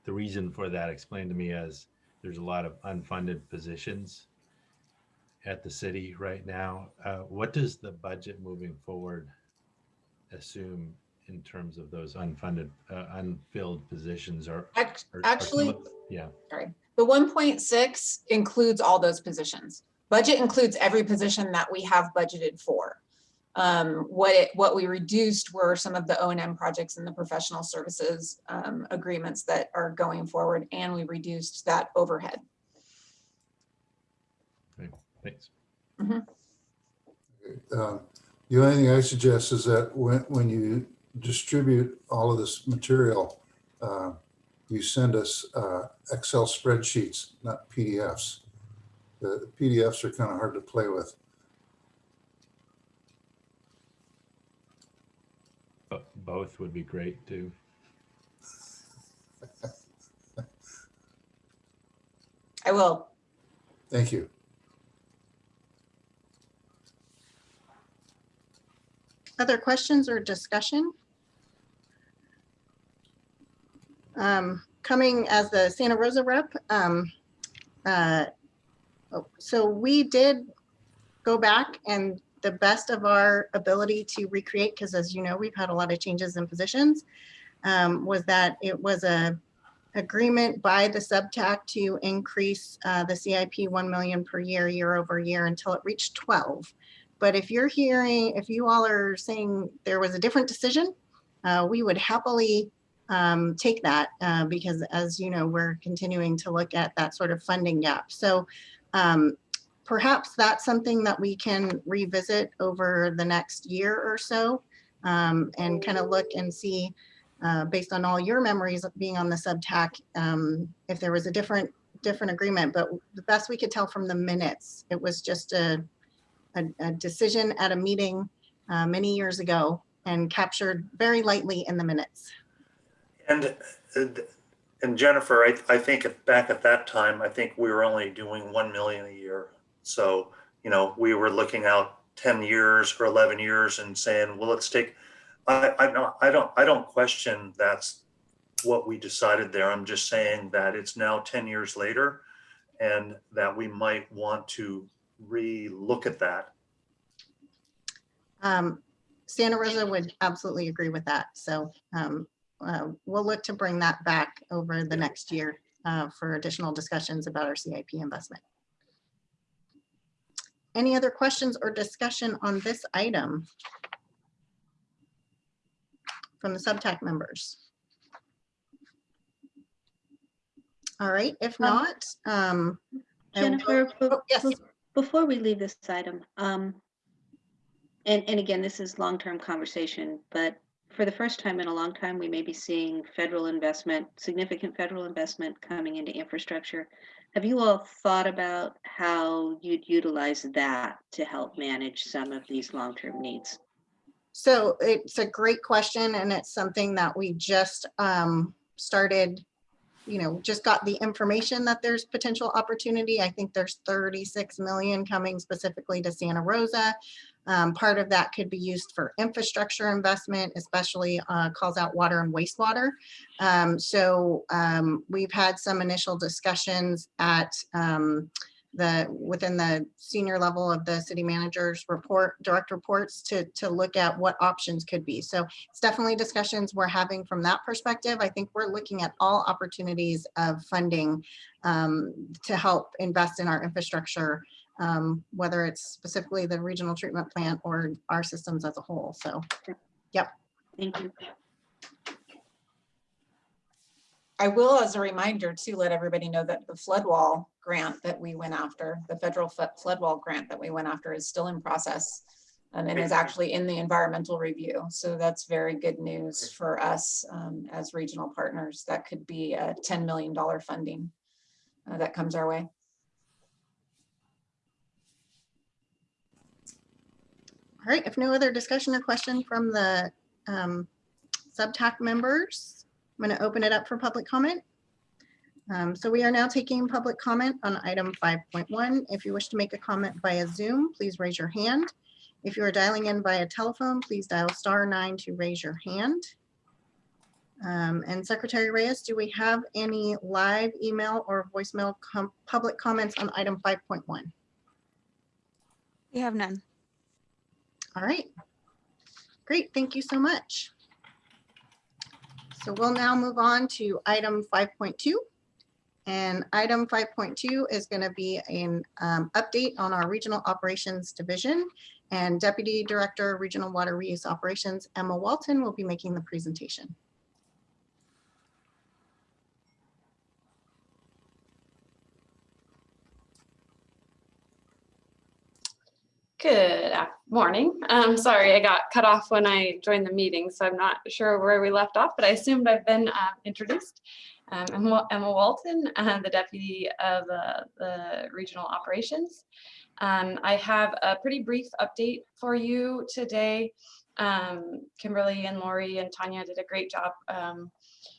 the reason for that explained to me as there's a lot of unfunded positions at the city right now. Uh, What does the budget moving forward assume in terms of those unfunded, uh, unfilled positions are- are Actually, of- Yeah. the 1.6 includes all those positions. Budget includes every position that we have budgeted for. Um, What it, what we reduced were some of the O and M projects and the professional services um, agreements that are going forward, and we reduced that overhead. Thanks. Uh, The only thing I suggest is that when, when you distribute all of this material, uh, you send us uh, Excel spreadsheets, not PDFs. The PDFs are kind of hard to play with. Bo- Both would be great too. I will. Thank you. Other questions or discussion? Um, coming as the Santa Rosa rep, um, uh, so we did go back and the best of our ability to recreate, because as you know, we've had a lot of changes in positions, um, was that it was a agreement by the subtac to increase uh, the CIP 1 million per year, year over year until it reached 12. But if you're hearing, if you all are saying there was a different decision, uh, we would happily um, take that uh, because as you know, we're continuing to look at that sort of funding gap. So um, perhaps that's something that we can revisit over the next year or so um, and kind of look and see uh, based on all your memories of being on the subtac, um, if there was a different different agreement, but the best we could tell from the minutes, it was just a, a, a decision at a meeting uh, many years ago and captured very lightly in the minutes. And, and- Jennifer, I, I think if back at that time, I think we were only doing 1 million a year. So, you know, we were looking out 10 years or 11 years and saying, well, let's take, I, I don't, I don't, I don't question that's what we decided there. I'm just saying that it's now 10 years later and that we might want to re-look at that. Um, Santa Rosa would absolutely agree with that. So um, uh, we'll look to bring that back over the next year uh, for additional discussions about our CIP investment. Any other questions or discussion on this item? From the subtac members? All right, if Um, not, um. Jennifer, oh, Yes, before we leave this item, um, and, and again, this is long-term conversation, but for the first time in a long time, we may be seeing federal investment, significant federal investment coming into infrastructure. Have you all thought about how you'd utilize that to help manage some of these long-term needs? So it's a great question and it's something that we just um, started, you know, just got the information that there's potential opportunity. I think there's 36 million coming specifically to Santa Rosa. Um, part of that could be used for infrastructure investment, especially uh, calls out water and wastewater. Um, so um, we've had some initial discussions at um, the within the senior level of the city manager's report, direct reports to to look at what options could be. So it's definitely discussions we're having from that perspective. I think we're looking at all opportunities of funding um, to help invest in our infrastructure, um, whether it's specifically the regional treatment plant or our systems as a whole. So yep. Thank you. I will, as a reminder, to let everybody know that the flood wall grant that we went after, the federal flo- flood wall grant that we went after is still in process um, and is actually in the environmental review. So that's very good news for us um, as regional partners. That could be a $10 million funding uh, that comes our way. All right, if no other discussion or question from the um, subtac members, I'm going to open it up for public comment. Um, So we are now taking public comment on item 5.1. If you wish to make a comment via Zoom, please raise your hand. If you are dialing in via telephone, please dial star nine to raise your hand. Um, And Secretary Reyes, do we have any live email or voicemail com- public comments on item 5.1? We have none. All right. Great, thank you so much. So we'll now move on to item 5.2. And item 5.2 is going to be an um, update on our Regional Operations Division. And Deputy Director, Regional Water Reuse Operations, Emma Walton, will be making the presentation. Good af- morning. Um, sorry, I got cut off when I joined the meeting, so I'm not sure where we left off, but I assumed I've been uh, introduced. Um, I'm Emma Walton, uh, the deputy of uh, the regional operations. Um, I have a pretty brief update for you today. Um, Kimberly and Lori and Tanya did a great job um,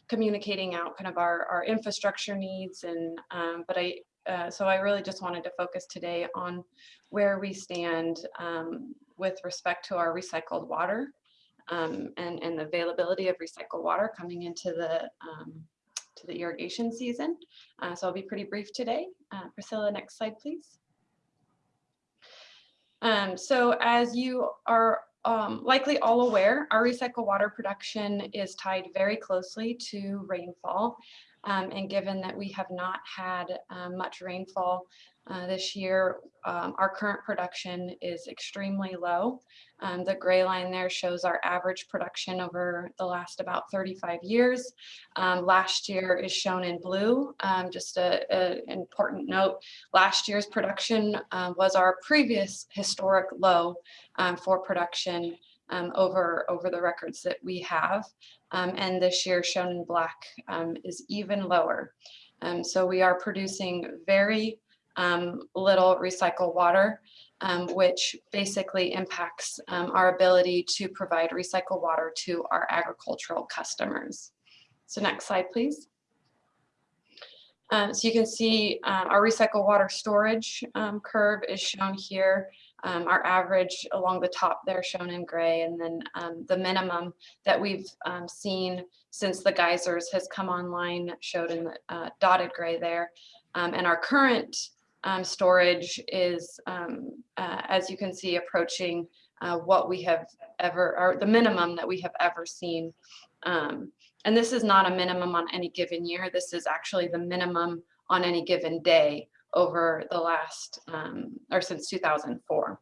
communicating out kind of our, our infrastructure needs and um, but I uh, so I really just wanted to focus today on where we stand um, with respect to our recycled water um, and, and the availability of recycled water coming into the um, to the irrigation season. Uh, so I'll be pretty brief today. Uh, Priscilla, next slide, please. Um, so as you are um, likely all aware, our recycled water production is tied very closely to rainfall. Um, and given that we have not had um, much rainfall uh, this year, um, our current production is extremely low. Um, the gray line there shows our average production over the last about 35 years. Um, last year is shown in blue. Um, just an important note, last year's production uh, was our previous historic low um, for production um, over, over the records that we have. Um, and this year shown in black um, is even lower. Um, so we are producing very um, little recycled water, um, which basically impacts um, our ability to provide recycled water to our agricultural customers. So next slide, please. So you can see uh, our recycled water storage um, curve is shown here. Um, our average along the top there shown in gray, and then um, the minimum that we've um, seen since the geysers has come online showed in the uh, dotted gray there. Um, and our current um, storage is, um, uh, as you can see, approaching uh, what we have ever, or the minimum that we have ever seen. and this is not a minimum on any given year. This is actually the minimum on any given day over the last, um, or since 2004.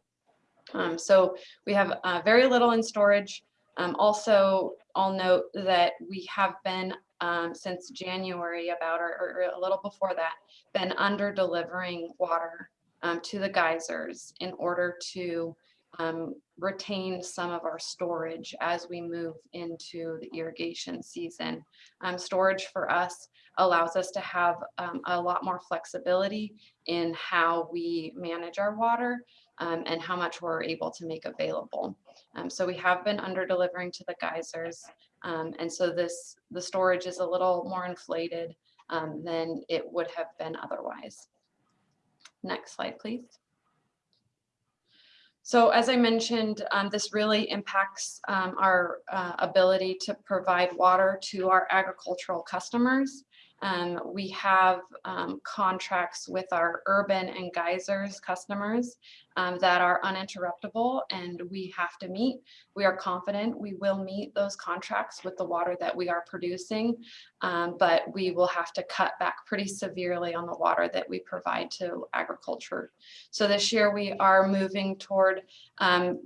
Um, so we have uh, very little in storage. Um, also, I'll note that we have been um, since January about, or, or, a little before that, been under delivering water um, to the geysers in order to um, retain some of our storage as we move into the irrigation season. Um, storage for us allows us to have um, a lot more flexibility in how we manage our water um, and how much we're able to make available. Um, so we have been under delivering to the geysers. Um, and so this the storage is a little more inflated um, than it would have been otherwise. Next slide, please. So as I mentioned, um, this really impacts um, our uh, ability to provide water to our agricultural customers. Um, we have um, contracts with our urban and geysers customers um, that are uninterruptible and we have to meet. We are confident we will meet those contracts with the water that we are producing, um, but we will have to cut back pretty severely on the water that we provide to agriculture. So this year we are moving toward um,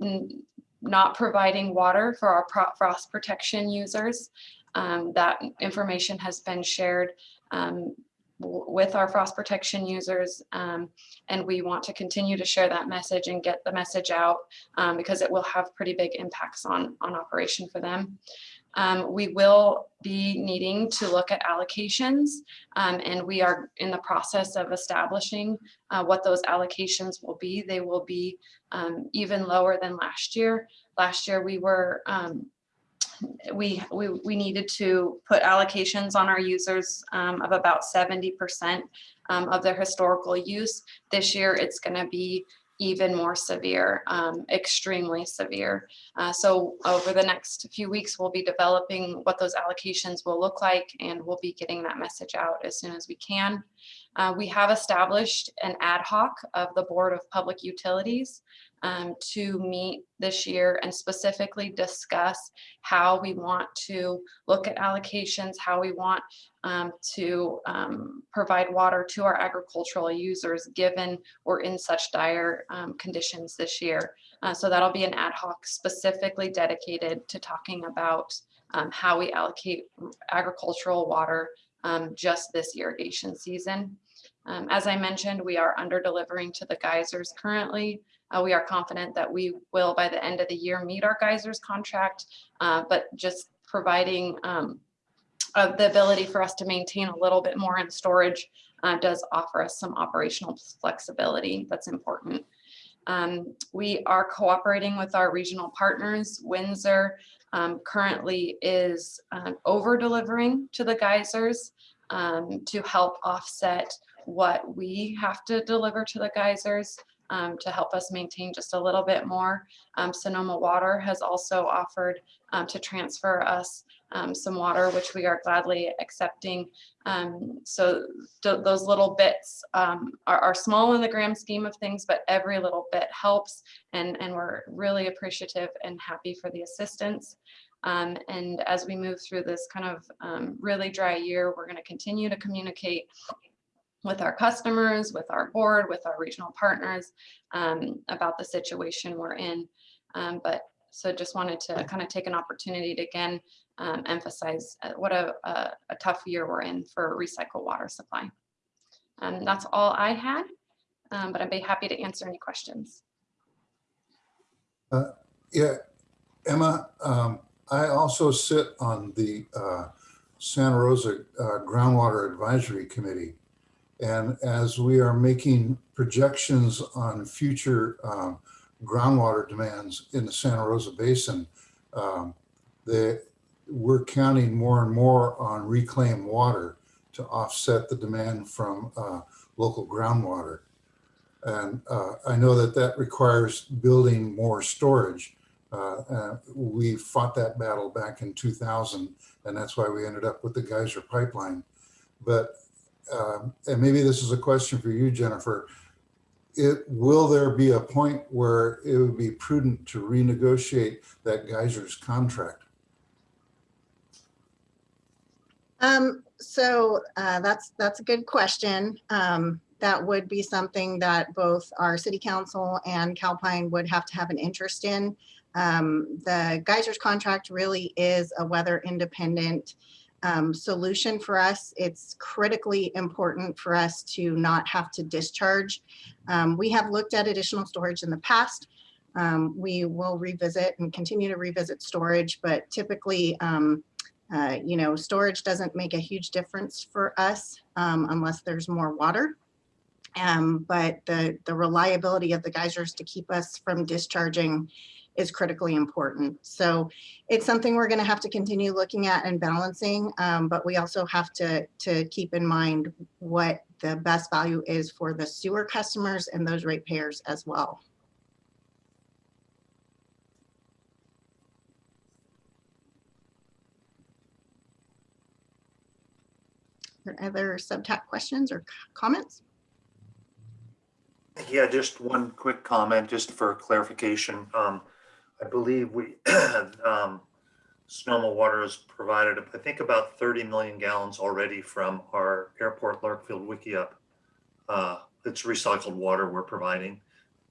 not providing water for our frost protection users. Um, that information has been shared um, with our frost protection users um, and we want to continue to share that message and get the message out um, because it will have pretty big impacts on on operation for them. Um, we will be needing to look at allocations um, and we are in the process of establishing uh, what those allocations will be. They will be even lower than last year. Last year we were we, we, we needed to put allocations on our users um, of about 70% um, of their historical use. This year, it's going to be even more severe, um, extremely severe. Uh, so over the next few weeks, we'll be developing what those allocations will look like, and we'll be getting that message out as soon as we can. Uh, we have established an ad hoc of the Board of Public Utilities um, to meet this year and specifically discuss how we want to look at allocations, how we want um, to um, provide water to our agricultural users given we're in such dire um, conditions this year. Uh, so that'll be an ad hoc specifically dedicated to talking about um, how we allocate agricultural water um, just this irrigation season. As I mentioned, we are under delivering to the geysers currently. Uh, we are confident that we will, by the end of the year, meet our geysers contract, uh, but just providing um, uh, the ability for us to maintain a little bit more in storage uh, does offer us some operational flexibility that's important. Um, we are cooperating with our regional partners. Windsor um, currently is uh, over delivering to the geysers um, to help offset what we have to deliver to the geysers um, to help us maintain just a little bit more. Um, Sonoma Water has also offered um, to transfer us um, some water, which we are gladly accepting. Um, so th- those little bits um, are, are small in the grand scheme of things, but every little bit helps. And, and we're really appreciative and happy for the assistance. Um, and as we move through this kind of um, really dry year, we're going to continue to communicate with our customers, with our board, with our regional partners um, about the situation we're in. Um, but so just wanted to kind of take an opportunity to again um, emphasize uh, what a, a, a tough year we're in for recycled water supply. Um, that's all I had, um, but I'd be happy to answer any questions. Yeah, Emma, um, I also sit on the uh, Santa Rosa uh, Groundwater Advisory Committee. And as we are making projections on future um, groundwater demands in the Santa Rosa Basin, um, the, we're counting more and more on reclaimed water to offset the demand from uh, local groundwater. And uh, I know that that requires building more storage. Uh, uh, we fought that battle back in 2000, and that's why we ended up with the geyser pipeline. But, um, and maybe this is a question for you, Jennifer. It, will there be a point where it would be prudent to renegotiate that geyser's contract? Um, so uh, that's that's a good question. Um, that would be something that both our city council and Calpine would have to have an interest in. Um, the geysers contract really is a weather independent um, solution for us. It's critically important for us to not have to discharge. Um, we have looked at additional storage in the past. Um, we will revisit and continue to revisit storage, but typically, um, uh, you know, storage doesn't make a huge difference for us um, unless there's more water. Um, but the, the reliability of the geysers to keep us from discharging is critically important. So it's something we're going to have to continue looking at and balancing, um, but we also have to, to keep in mind what the best value is for the sewer customers and those ratepayers as well. Are there Other subtac questions or comments? Yeah, just one quick comment, just for clarification. Um, I believe we, um, Sonoma Water has provided, I think about thirty million gallons already from our airport Larkfield Wikiup. Uh, it's recycled water we're providing.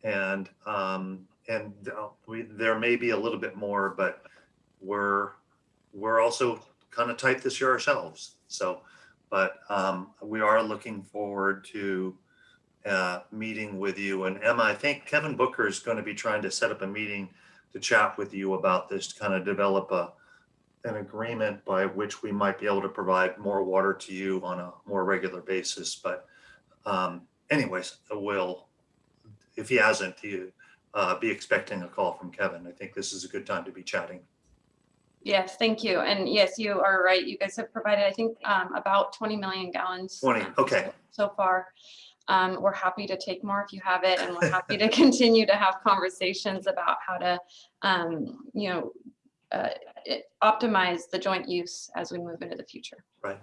And, um, and uh, we, there may be a little bit more, but we're, we're also kind of tight this year ourselves. So, but, um, we are looking forward to, uh, meeting with you. And Emma, I think Kevin Booker is going to be trying to set up a meeting to chat with you about this, to kind of develop a, an agreement by which we might be able to provide more water to you on a more regular basis. But um, anyways, we'll, if he hasn't, you uh, be expecting a call from Kevin. I think this is a good time to be chatting. Yes, thank you. And yes, you are right. You guys have provided, I think, um, about 20 million gallons. 20, um, okay. So far. Um, we're happy to take more if you have it, and we're happy to continue to have conversations about how to, um, you know, uh, it- optimize the joint use as we move into the future. Right.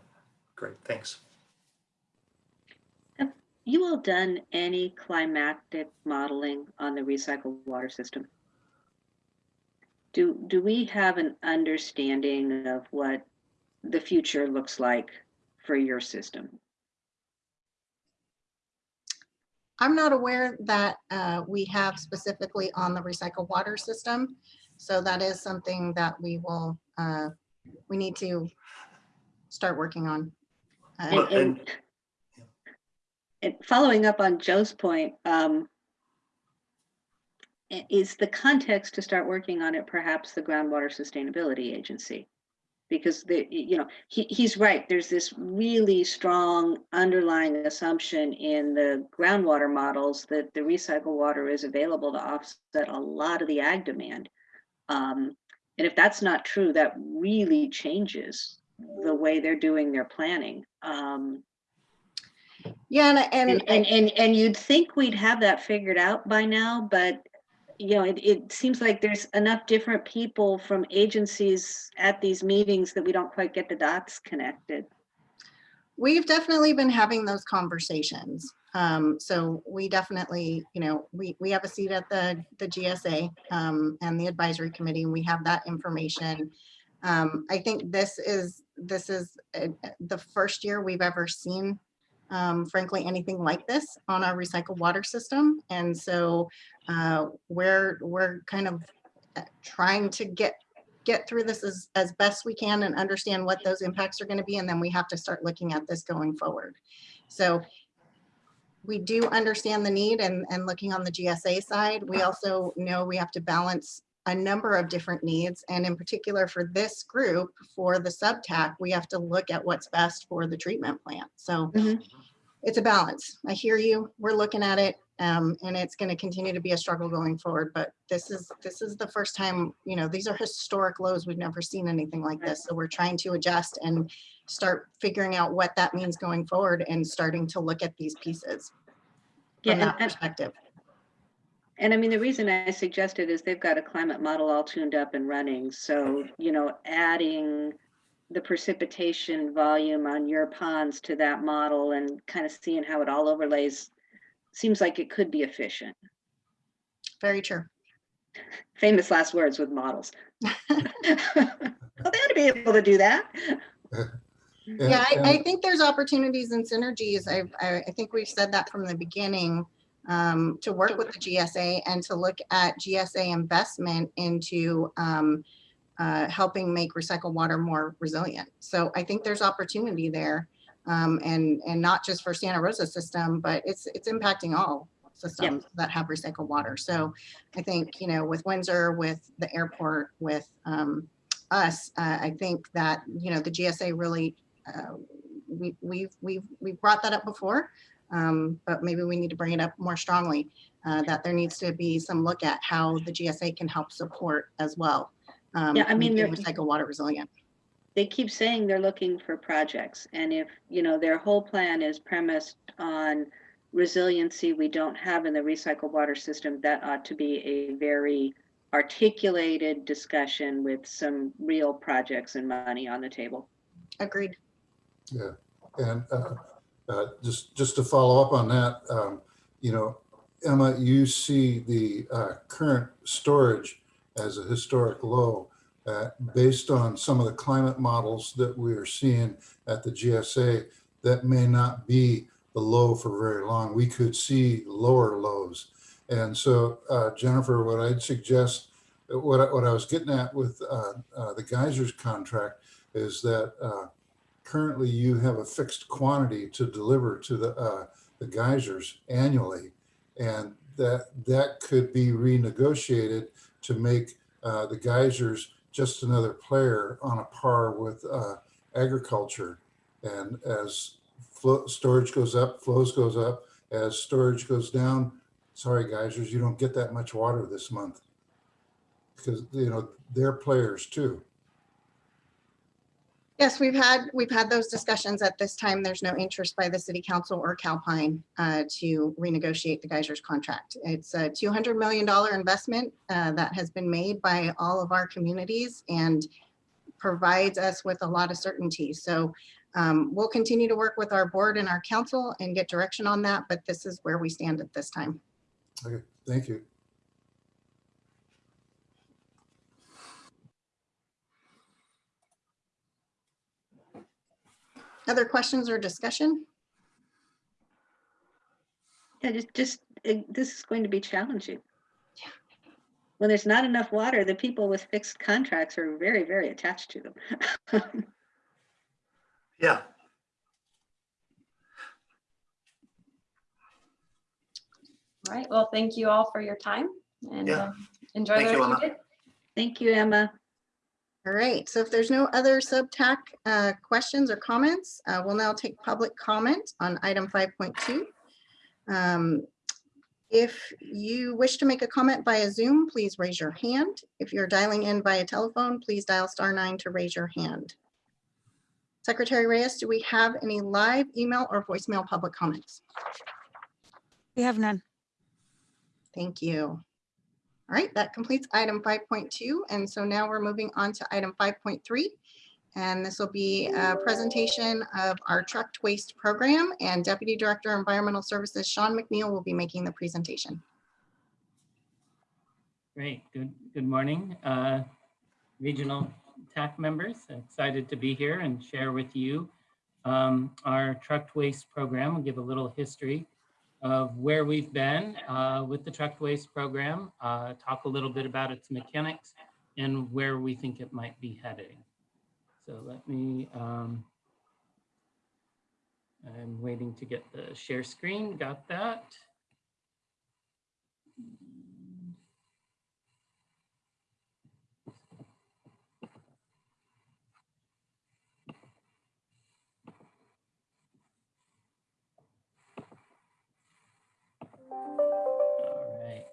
Great. Thanks. Have you all done any climatic modeling on the recycled water system? Do, do we have an understanding of what the future looks like for your system? I'm not aware that uh, we have specifically on the recycled water system. So that is something that we will, uh, we need to start working on. Uh, And, and, and following up on Joe's point, um, is the context to start working on it perhaps the Groundwater Sustainability Agency? Because the, you know, he, he's right, there's this really strong underlying assumption in the groundwater models that the recycled water is available to offset a lot of the ag demand. Um, and if that's not true, that really changes the way they're doing their planning. Um, Yeah, and- and, and and, and, and you'd think we'd have that figured out by now, but you know, it, it seems like there's enough different people from agencies at these meetings that we don't quite get the dots connected. We've definitely been having those conversations. Um, so we definitely, you know, we, we have a seat at the, the GSA, um, and the advisory committee, and we have that information. Um, I think this is, this is uh, the first year we've ever seen, um, frankly, anything like this on our recycled water system. And so, uh, we're, we're kind of uh, trying to get get through this as, as best we can and understand what those impacts are going to be. And then we have to start looking at this going forward. So we do understand the need and, and looking on the GSA side, we also know we have to balance a number of different needs. And in particular for this group, for the subtac, we have to look at what's best for the treatment plant. So Mhm. it's a balance. I hear you. We're looking at it. Um, and it's going to continue to be a struggle going forward, but this is, this is the first time, you know, these are historic lows. We've never seen anything like this. So we're trying to adjust and start figuring out what that means going forward and starting to look at these pieces Yeah, from that and- perspective. And I mean, the reason I suggested is they've got a climate model all tuned up and running. So, you know, adding the precipitation volume on your ponds to that model and kind of seeing how it all overlays seems like it could be efficient. Very true. Famous last words with models. Well, they ought to be able to do that. Yeah, I, I think there's opportunities and synergies. I've, I, I think we've said that from the beginning. Um, to work with the GSA and to look at GSA investment into, um, uh, helping make recycled water more resilient. So I think there's opportunity there. Um, and, and not just for Santa Rosa system, but it's, it's impacting all systems that have recycled water. So I think, you know, with Windsor, with the airport, with, um, us, uh, I think that, you know, the GSA really uh, we, we've, we've, we've brought that up before, um, but maybe we need to bring it up more strongly, uh, that there needs to be some look at how the GSA can help support as well. um, Yeah, I mean, making there- Recycle water resilient. They keep saying they're looking for projects. And if, you know, their whole plan is premised on resiliency we don't have in the recycled water system, that ought to be a very articulated discussion with some real projects and money on the table. Agreed. Yeah, and uh, uh, just, just to follow up on that, um, you know, Emma, you see the uh, current storage as a historic low. uh, Based on some of the climate models that we are seeing at the GSA, that may not be the low for very long. We could see lower lows. And so uh, Jennifer, what I'd suggest, what I, what I was getting at with uh, uh, the geysers contract is that uh, currently you have a fixed quantity to deliver to the, uh, the geysers annually. And that, that could be renegotiated to make, uh, the geysers just another player on a par with, uh, agriculture. And as storage goes up, flows goes up, as storage goes down, sorry geysers, you don't get that much water this month. Because, you know, they're players too. Yes, we've had, we've had those discussions. At this time, there's no interest by the city council or Calpine uh, to renegotiate the Geysers contract. It's a $200 million investment uh, that has been made by all of our communities and provides us with a lot of certainty. So um, we'll continue to work with our board and our council and get direction on that, but this is where we stand at this time. Okay, thank you. Other questions or discussion? Yeah, just, just, uh, this is going to be challenging. When there's not enough water, the people with fixed contracts are very, very attached to them. Yeah, All right, well, thank you all for your time and Yeah. um, enjoy Thank the you, of your Emma. day. Thank you, Emma. All right, so if there's no other subtac uh, questions or comments, uh, we'll now take public comment on item 5.2. Um, If you wish to make a comment via Zoom, please raise your hand. If you're dialing in via telephone, please dial star nine to raise your hand. Secretary Reyes, do we have any live email or voicemail public comments? We have none. Thank you. All right, that completes item 5.2. And so now we're moving on to item 5.3. And this will be a presentation of our trucked waste program and Deputy Director of Environmental Services, Sean McNeil, will be making the presentation. Great, good, good morning, uh, regional TAC members. Excited to be here and share with you um, our trucked waste program. We'll give a little history of where we've been uh, with the trucked waste program, uh, talk a little bit about its mechanics and where we think it might be heading. So let me, um, I'm waiting to get the share screen, got that. All right.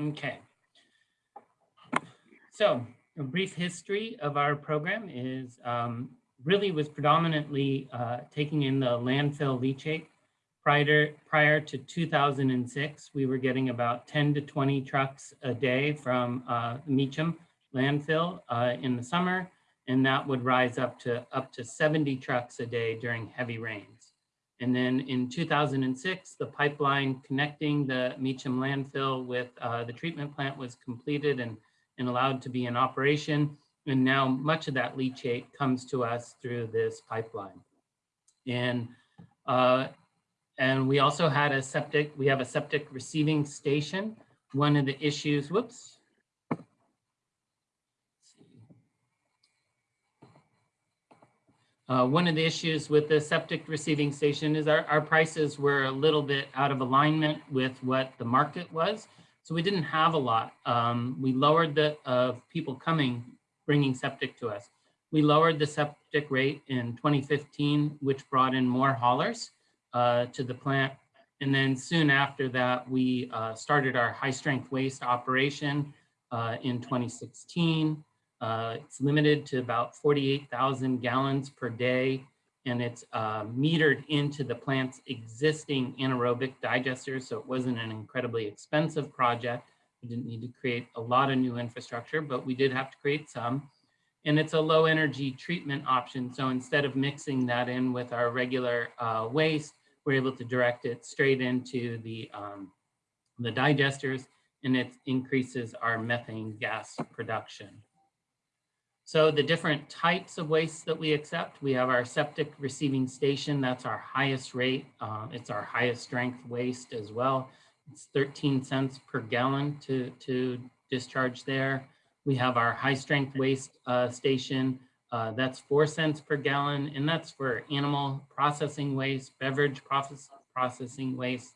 Okay. So a brief history of our program is um, really was predominantly uh, taking in the landfill leachate Prior, prior to 2006, we were getting about 10 to 20 trucks a day from uh, Meacham landfill uh, in the summer, and that would rise up to up to 70 trucks a day during heavy rains. And then in 2006, the pipeline connecting the Meacham landfill with uh, the treatment plant was completed and, and allowed to be in operation. And now much of that leachate comes to us through this pipeline. And uh, and we also had a septic, we have a septic receiving station. One of the issues, whoops. Uh, one of the issues with the septic receiving station is our, our prices were a little bit out of alignment with what the market was. So we didn't have a lot. Um, we lowered the of people coming, bringing septic to us. We lowered the septic rate in 2015, which brought in more haulers uh, to the plant. And then soon after that, we uh, started our high strength waste operation uh, in 2016. Uh, it's limited to about 48,000 gallons per day, and it's uh, metered into the plant's existing anaerobic digesters. So it wasn't an incredibly expensive project. We didn't need to create a lot of new infrastructure, but we did have to create some and it's a low energy treatment option. So instead of mixing that in with our regular uh, waste, we're able to direct it straight into the, um, the digesters and it increases our methane gas production. So the different types of waste that we accept, we have our septic receiving station. That's our highest rate. Uh, it's our highest strength waste as well. It's 13 cents per gallon to, to discharge there. We have our high strength waste uh, station. Uh, that's four cents per gallon, and that's for animal processing waste, beverage process, processing waste.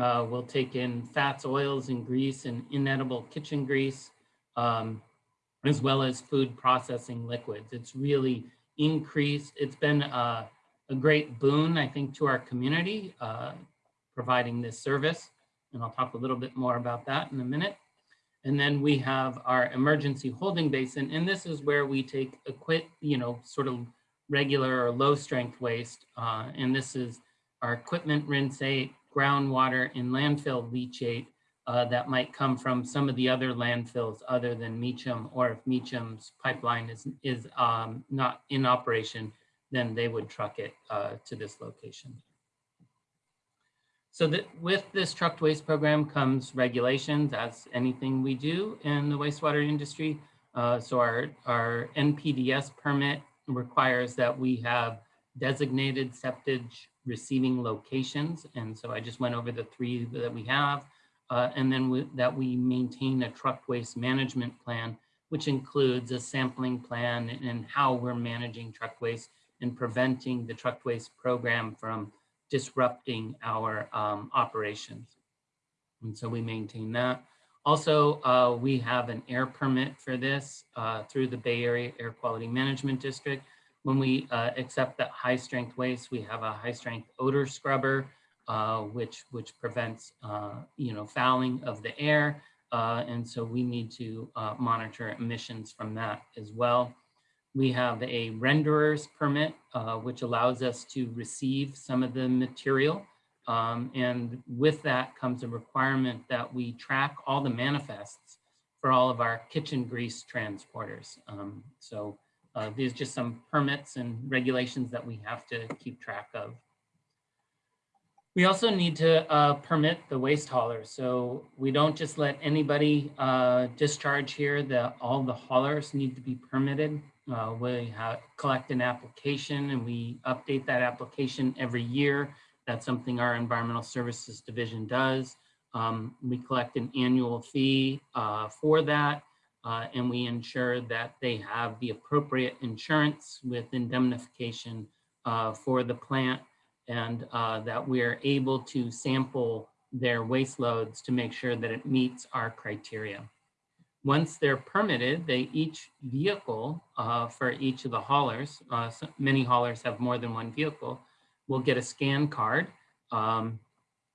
Uh, we'll take in fats, oils, and grease, and inedible kitchen grease, um, as well as food processing liquids. It's really increased. It's been a, a great boon, I think, to our community, uh, providing this service. And I'll talk a little bit more about that in a minute. And then we have our emergency holding basin. And this is where we take a you know, sort of regular or low strength waste. Uh, and this is our equipment rinsate, groundwater and landfill leachate uh, that might come from some of the other landfills other than Meacham, or if Meacham's pipeline is, is um, not in operation, then they would truck it uh, to this location. So that with this trucked waste program comes regulations as anything we do in the wastewater industry. Uh, so our, our NPDES permit requires that we have designated septic receiving locations. And so I just went over the three that we have. Uh, and then we, that we maintain a truck waste management plan, which includes a sampling plan and how we're managing truck waste and preventing the truck waste program from disrupting our um, operations. And so we maintain that. Also, uh, we have an air permit for this uh, through the Bay Area Air Quality Management District. When we uh, accept that high strength waste, we have a high strength odor scrubber, uh, which, which prevents, uh, you know, fouling of the air. Uh, and so we need to monitor emissions from that as well. We have a renderer's permit, uh, which allows us to receive some of the material. Um, and with that comes a requirement that we track all the manifests for all of our kitchen grease transporters. Um, so uh, these are just some permits and regulations that we have to keep track of. We also need to uh, permit the waste haulers. So we don't just let anybody uh, discharge here. The, all the haulers need to be permitted. Uh, we have, collect an application and we update that application every year. That's something our Environmental Services Division does. Um, we collect an annual fee uh, for that. Uh, and we ensure that they have the appropriate insurance with indemnification uh, for the plant and uh, that we're able to sample their waste loads to make sure that it meets our criteria. Once they're permitted, they each vehicle uh, for each of the haulers, uh, so many haulers have more than one vehicle, will get a scan card. Um,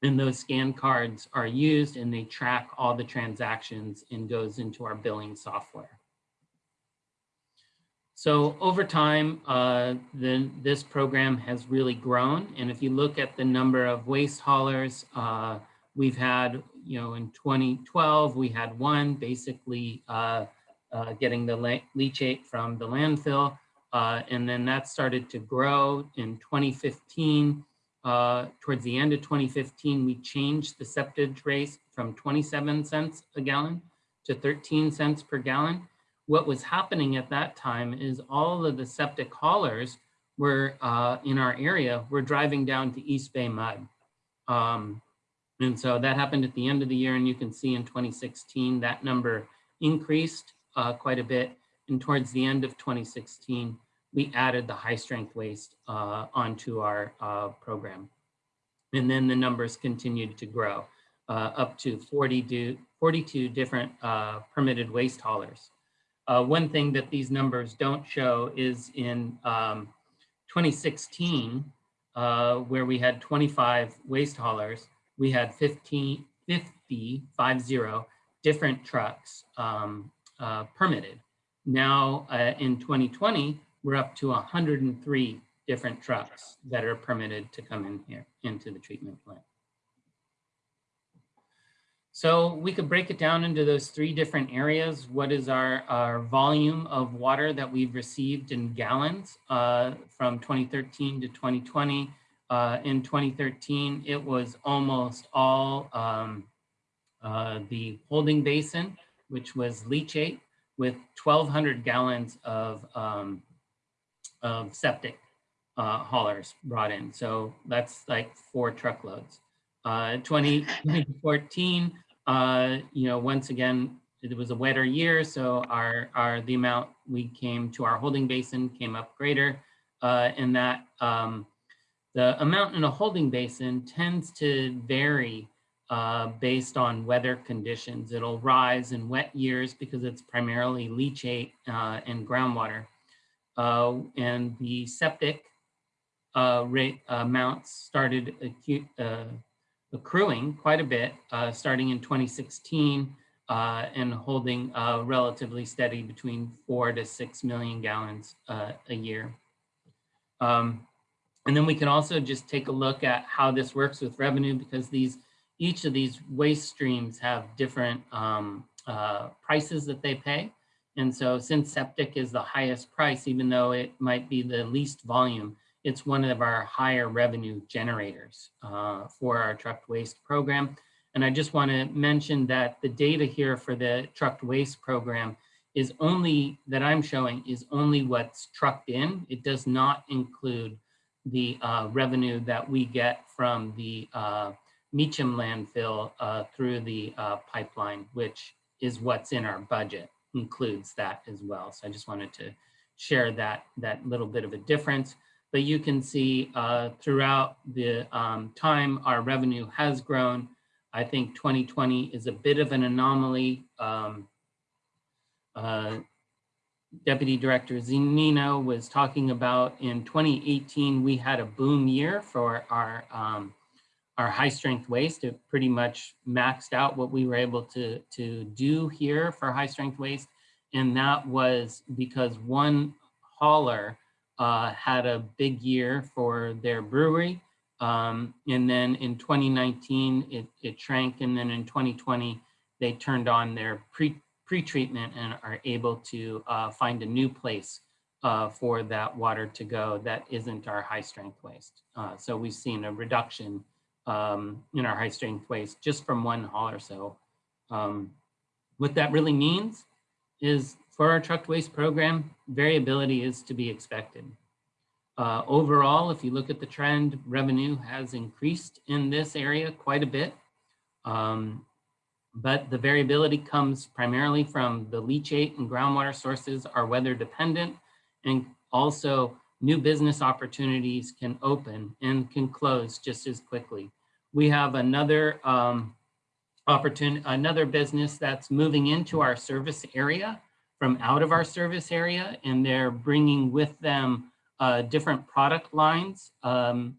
and those scan cards are used and they track all the transactions and goes into our billing software. So over time, uh, the, this program has really grown. And if you look at the number of waste haulers, uh, we've had, you know, in 2012, we had one basically uh, uh, getting the leachate from the landfill. Uh, and then that started to grow in 2015. Uh, towards the end of 2015, we changed the septage rate from 27 cents a gallon to 13 cents per gallon what was happening at that time is all of the septic haulers were uh, in our area were driving down to East Bay Mud. Um, and so that happened at the end of the year. And you can see in 2016, that number increased uh, quite a bit. And towards the end of 2016, we added the high strength waste uh, onto our uh, program. And then the numbers continued to grow uh, up to 40 42 different uh, permitted waste haulers. Uh, one thing that these numbers don't show is in um, 2016, uh, where we had 25 waste haulers, we had 15, 50, 50 different trucks um, uh, permitted. Now uh, in 2020, we're up to 103 different trucks that are permitted to come in here into the treatment plant. So we could break it down into those three different areas. What is our, our volume of water that we've received in gallons uh, from 2013 to 2020? Uh, in 2013, it was almost all um, uh, the holding basin, which was leachate with 1,200 gallons of, um, of septic uh, haulers brought in. So that's like four truckloads. Uh, 20, 2014, uh, you know, once again, it was a wetter year, so our, our the amount we came to our holding basin came up greater, and that um, the amount in a holding basin tends to vary uh, based on weather conditions. It'll rise in wet years because it's primarily leachate uh, and groundwater. Uh, and the septic uh, rate amounts started uh, accruing quite a bit uh, starting in 2016 uh, and holding relatively steady between four to six million gallons a year. Um, and then we can also just take a look at how this works with revenue because these each of these waste streams have different um, uh, prices that they pay. And so since septic is the highest price, even though it might be the least volume, it's one of our higher revenue generators uh, for our trucked waste program. And I just want to mention that the data here for the trucked waste program is only, that I'm showing, is only what's trucked in. It does not include the uh, revenue that we get from the uh, Meacham landfill uh, through the uh, pipeline, which is what's in our budget, includes that as well. So I just wanted to share that, that little bit of a difference but you can see uh, throughout the um, time our revenue has grown. I think 2020 is a bit of an anomaly. Um, uh, Deputy Director Zunino was talking about in 2018, we had a boom year for our, um, our high strength waste. It pretty much maxed out what we were able to, to do here for high strength waste. And that was because one hauler uh, had a big year for their brewery. Um, and then in 2019, it, it shrank. And then in 2020, they turned on their pre, pre-treatment and are able to uh, find a new place uh, for that water to go that isn't our high strength waste. Uh, so we've seen a reduction um, in our high strength waste just from one haul or So um, what that really means is for our truck waste program, variability is to be expected. Uh, overall, if you look at the trend, revenue has increased in this area quite a bit. Um, but the variability comes primarily from the leachate and groundwater sources are weather dependent and also new business opportunities can open and can close just as quickly. We have another um, opportunity, another business that's moving into our service area from out of our service area, and they're bringing with them uh, different product lines um,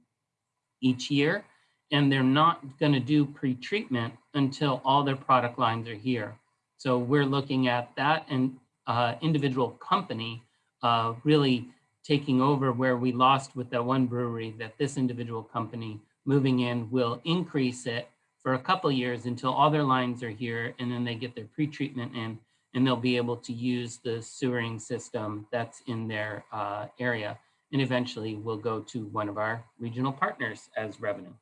each year, and they're not going to do pre-treatment until all their product lines are here. So we're looking at that and uh, individual company uh, really taking over where we lost with that one brewery that this individual company moving in will increase it for a couple years until all their lines are here and then they get their pre-treatment in and they'll be able to use the sewering system that's in their uh, area and eventually will go to one of our regional partners as revenue.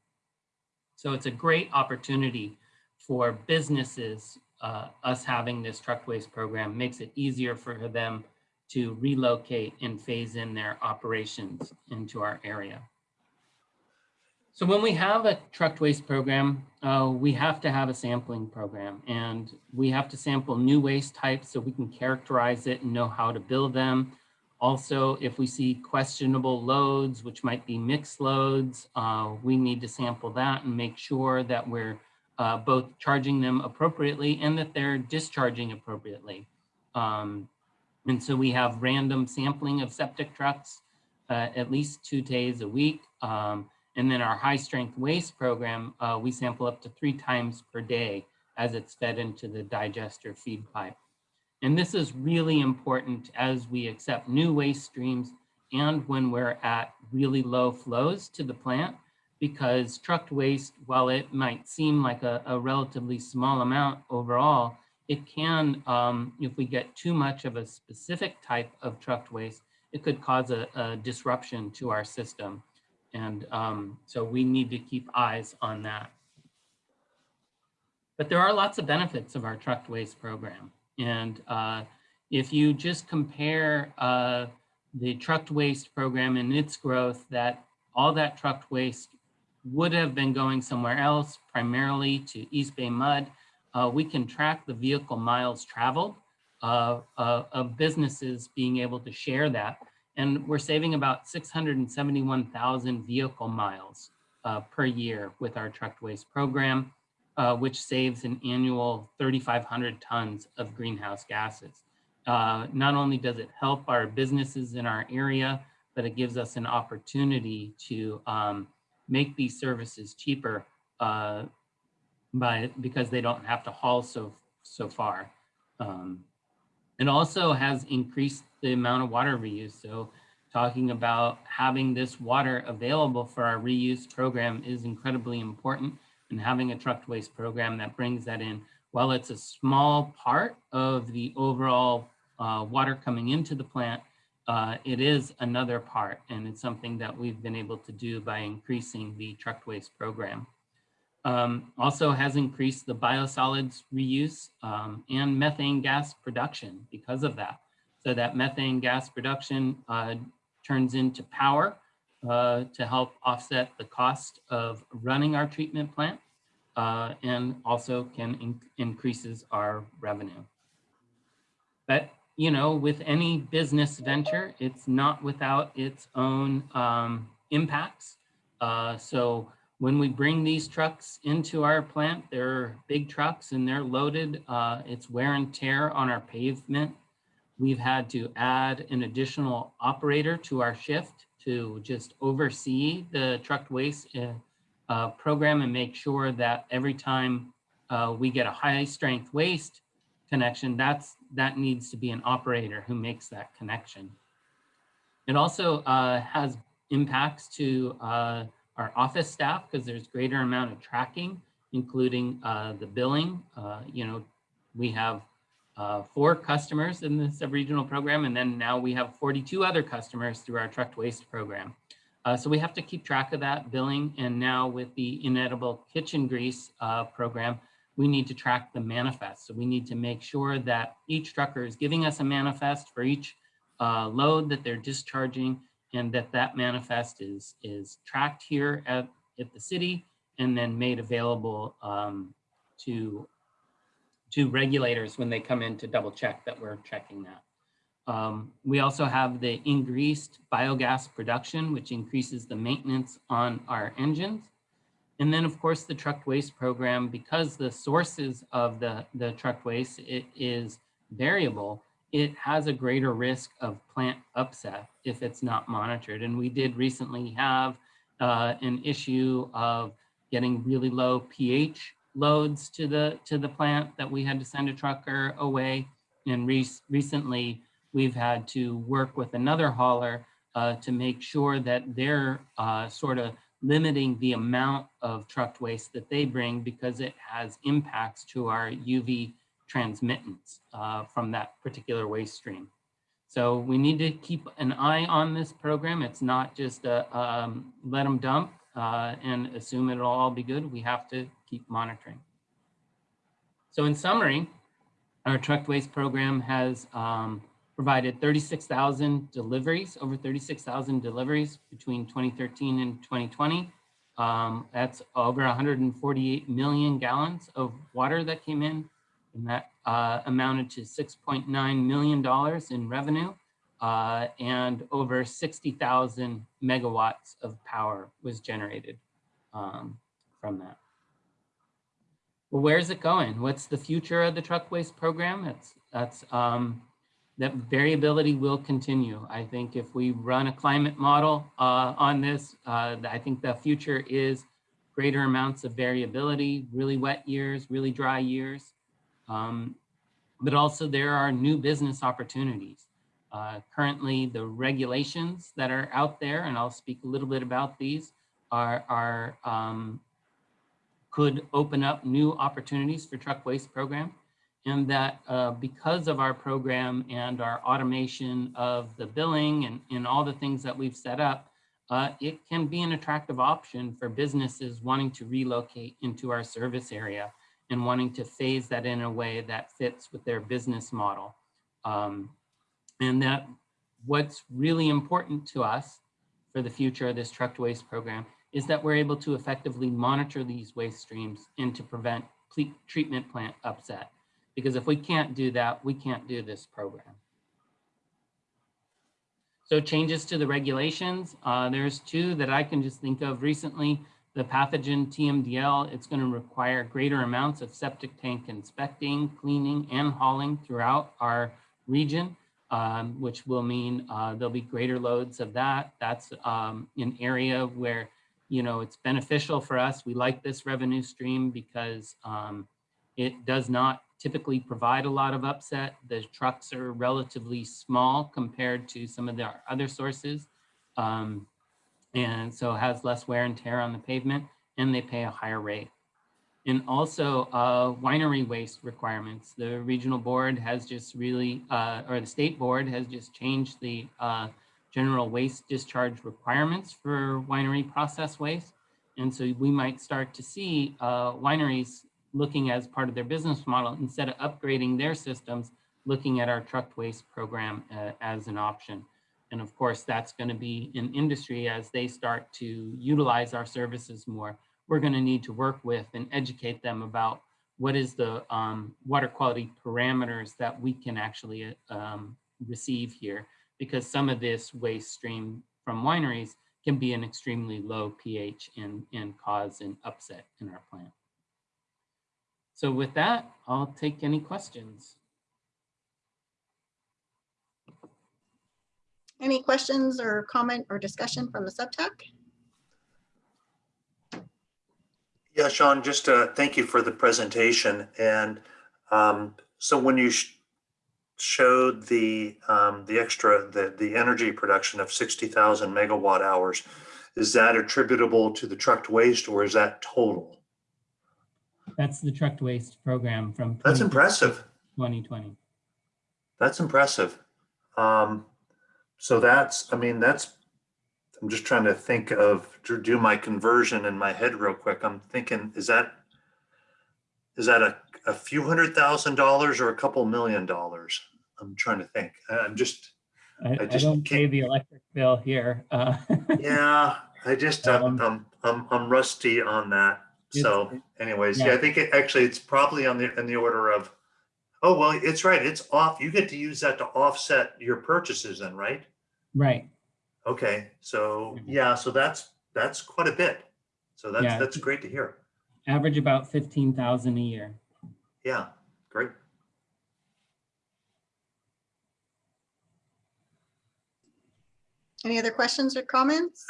So it's a great opportunity for businesses. Uh, us having this truck waste program makes it easier for them to relocate and phase in their operations into our area. So when we have a truck waste program, uh, we have to have a sampling program and we have to sample new waste types so we can characterize it and know how to build them. Also, if we see questionable loads, which might be mixed loads, uh, we need to sample that and make sure that we're uh, both charging them appropriately and that they're discharging appropriately. Um, and so we have random sampling of septic trucks uh, at least two days a week. Um, and then our high strength waste program, uh, we sample up to three times per day as it's fed into the digester feed pipe. And this is really important as we accept new waste streams and when we're at really low flows to the plant, because trucked waste, while it might seem like a, a relatively small amount overall, it can, um, if we get too much of a specific type of trucked waste, it could cause a, a disruption to our system. And um, so we need to keep eyes on that. But there are lots of benefits of our trucked waste program. And uh, if you just compare uh, the trucked waste program and its growth, that all that trucked waste would have been going somewhere else, primarily to East Bay Mud. Uh, we can track the vehicle miles traveled uh, uh, of businesses being able to share that. And we're saving about 671,000 vehicle miles uh, per year with our trucked waste program, uh, which saves an annual 3,500 tons of greenhouse gases. Uh, not only does it help our businesses in our area, but it gives us an opportunity to um, make these services cheaper uh, by because they don't have to haul so so far. Um, it also has increased the amount of water reuse. So talking about having this water available for our reuse program is incredibly important and having a trucked waste program that brings that in. While it's a small part of the overall uh, water coming into the plant, uh, it is another part and it's something that we've been able to do by increasing the trucked waste program. Um, also has increased the biosolids reuse um, and methane gas production because of that. So that methane gas production uh, turns into power uh, to help offset the cost of running our treatment plant uh, and also can in increases our revenue. But you know, with any business venture, it's not without its own um, impacts. Uh, so when we bring these trucks into our plant, they're big trucks and they're loaded. Uh, it's wear and tear on our pavement. We've had to add an additional operator to our shift to just oversee the trucked waste uh, uh, program and make sure that every time uh, we get a high strength waste connection, that's that needs to be an operator who makes that connection. It also uh, has impacts to uh, our office staff because there's greater amount of tracking, including uh, the billing. You know, we have uh, four customers in the sub-regional program, and then now we have 42 other customers through our trucked waste program. Uh, so we have to keep track of that billing. And now with the inedible kitchen grease uh, program, we need to track the manifest. So we need to make sure that each trucker is giving us a manifest for each uh, load that they're discharging and that that manifest is, is tracked here at, at the city and then made available um, to, to regulators when they come in to double check that we're checking that. Um, we also have the increased biogas production, which increases the maintenance on our engines. And then of course the trucked waste program, because the sources of the, the trucked waste it is variable, it has a greater risk of plant upset if it's not monitored. And we did recently have uh, an issue of getting really low pH loads to the to the plant that we had to send a trucker away. And re recently we've had to work with another hauler uh, to make sure that they're uh, sort of limiting the amount of trucked waste that they bring because it has impacts to our UV transmittance uh, from that particular waste stream. So we need to keep an eye on this program. It's not just a, um, let them dump uh, and assume it'll all be good. We have to keep monitoring. So in summary, our truck waste program has um, provided 36,000 deliveries, over 36,000 deliveries between 2013 and 2020. Um, that's over 148 million gallons of water that came in and that uh, amounted to $6.9 million in revenue uh, and over 60,000 megawatts of power was generated um, from that. Where's it going? What's the future of the truck waste program? That's, that's um, that variability will continue. I think if we run a climate model uh, on this, uh, I think the future is greater amounts of variability, really wet years, really dry years. Um, but also there are new business opportunities. Uh, currently, the regulations that are out there, and I'll speak a little bit about these, are, are um, could open up new opportunities for truck waste program. And that uh, because of our program and our automation of the billing and, and all the things that we've set up, uh, it can be an attractive option for businesses wanting to relocate into our service area and wanting to phase that in a way that fits with their business model. Um, and that what's really important to us for the future of this trucked waste program is that we're able to effectively monitor these waste streams and to prevent treatment plant upset. Because if we can't do that, we can't do this program. So changes to the regulations, uh, there's two that I can just think of recently. The pathogen TMDL, it's going to require greater amounts of septic tank inspecting, cleaning, and hauling throughout our region, um, which will mean uh, there'll be greater loads of that. That's um, an area where, you know, it's beneficial for us. We like this revenue stream because um, it does not typically provide a lot of upset. The trucks are relatively small compared to some of the other sources. Um, and so has less wear and tear on the pavement and they pay a higher rate. And also uh, winery waste requirements. The regional board has just really, uh, or the state board has just changed the uh, general waste discharge requirements for winery process waste. And so we might start to see uh, wineries looking as part of their business model, instead of upgrading their systems, looking at our trucked waste program uh, as an option. And of course, that's going to be in industry as they start to utilize our services more. We're going to need to work with and educate them about what is the um, water quality parameters that we can actually um, receive here, because some of this waste stream from wineries can be an extremely low pH and, and cause an upset in our plant. So with that, I'll take any questions. Any questions or comment or discussion from the subtac? Yeah, Sean, just uh, thank you for the presentation. And um, so when you sh- showed the, um, the extra, the, the energy production of 60,000 megawatt hours, is that attributable to the trucked waste or is that total? That's the trucked waste program from. That's impressive. 2020. That's impressive. Um, so that's, I mean, that's, I'm just trying to think of, to do my conversion in my head real quick. I'm thinking, is that, is that a, a few hundred thousand dollars or a couple million dollars? I'm trying to think. I- I'm just, I, I just don't pay the electric bill here. uh, yeah, I just, I'm, Um, I'm, I'm, I'm rusty on that. So anyways, yeah, I think it actually, it's probably on the, in the order of, oh, well, it's right. It's off. You get to use that to offset your purchases then, right? Right. Okay, so, yeah, so that's, that's quite a bit. So that's, Yeah. that's great to hear. Average about 15,000 a year. Yeah, great. Any other questions or comments?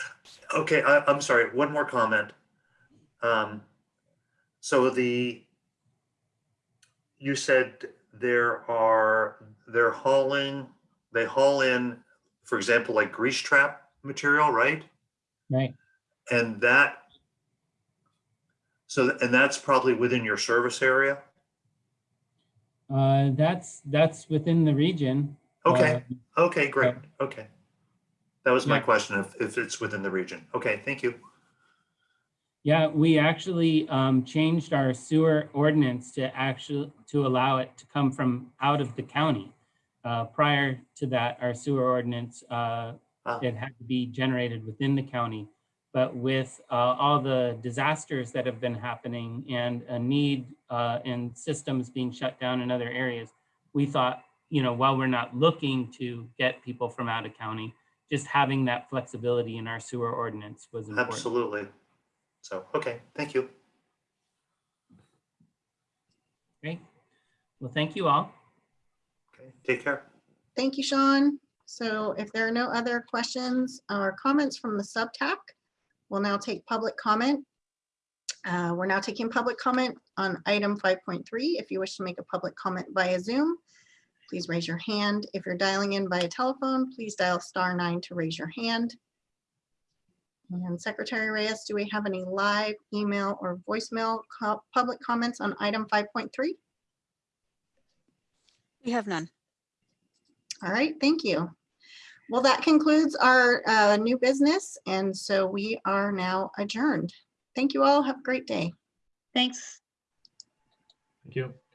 Okay, I, I'm sorry, one more comment. Um, so the, you said there are, they're hauling, they haul in, for example, like grease trap material, right? Right. And that, so, and that's probably within your service area? Uh, that's, that's within the region. Okay, Uh, okay, great, okay. That was my Yeah. question, if, if it's within the region. Okay, thank you. Yeah, we actually um, changed our sewer ordinance to actually, to allow it to come from out of the county. Uh, Prior to that, our sewer ordinance, uh, Ah. it had to be generated within the county. But with uh, all the disasters that have been happening and a need uh, in systems being shut down in other areas, we thought, you know, while we're not looking to get people from out of county, just having that flexibility in our sewer ordinance was important. Absolutely. So, okay, thank you. Great. Well, thank you all. Okay, take care. Thank you, Sean. So if there are no other questions or comments from the subtac, we'll now take public comment. Uh, We're now taking public comment on item 5.3. If you wish to make a public comment via Zoom, please raise your hand. If you're dialing in via telephone, please dial star nine to raise your hand. And Secretary Reyes, do we have any live email or voicemail co- public comments on item 5.3? We have none. All right, thank you. Well, that concludes our uh, new business, and so we are now adjourned. Thank you all. Have a great day. Thanks. Thank you.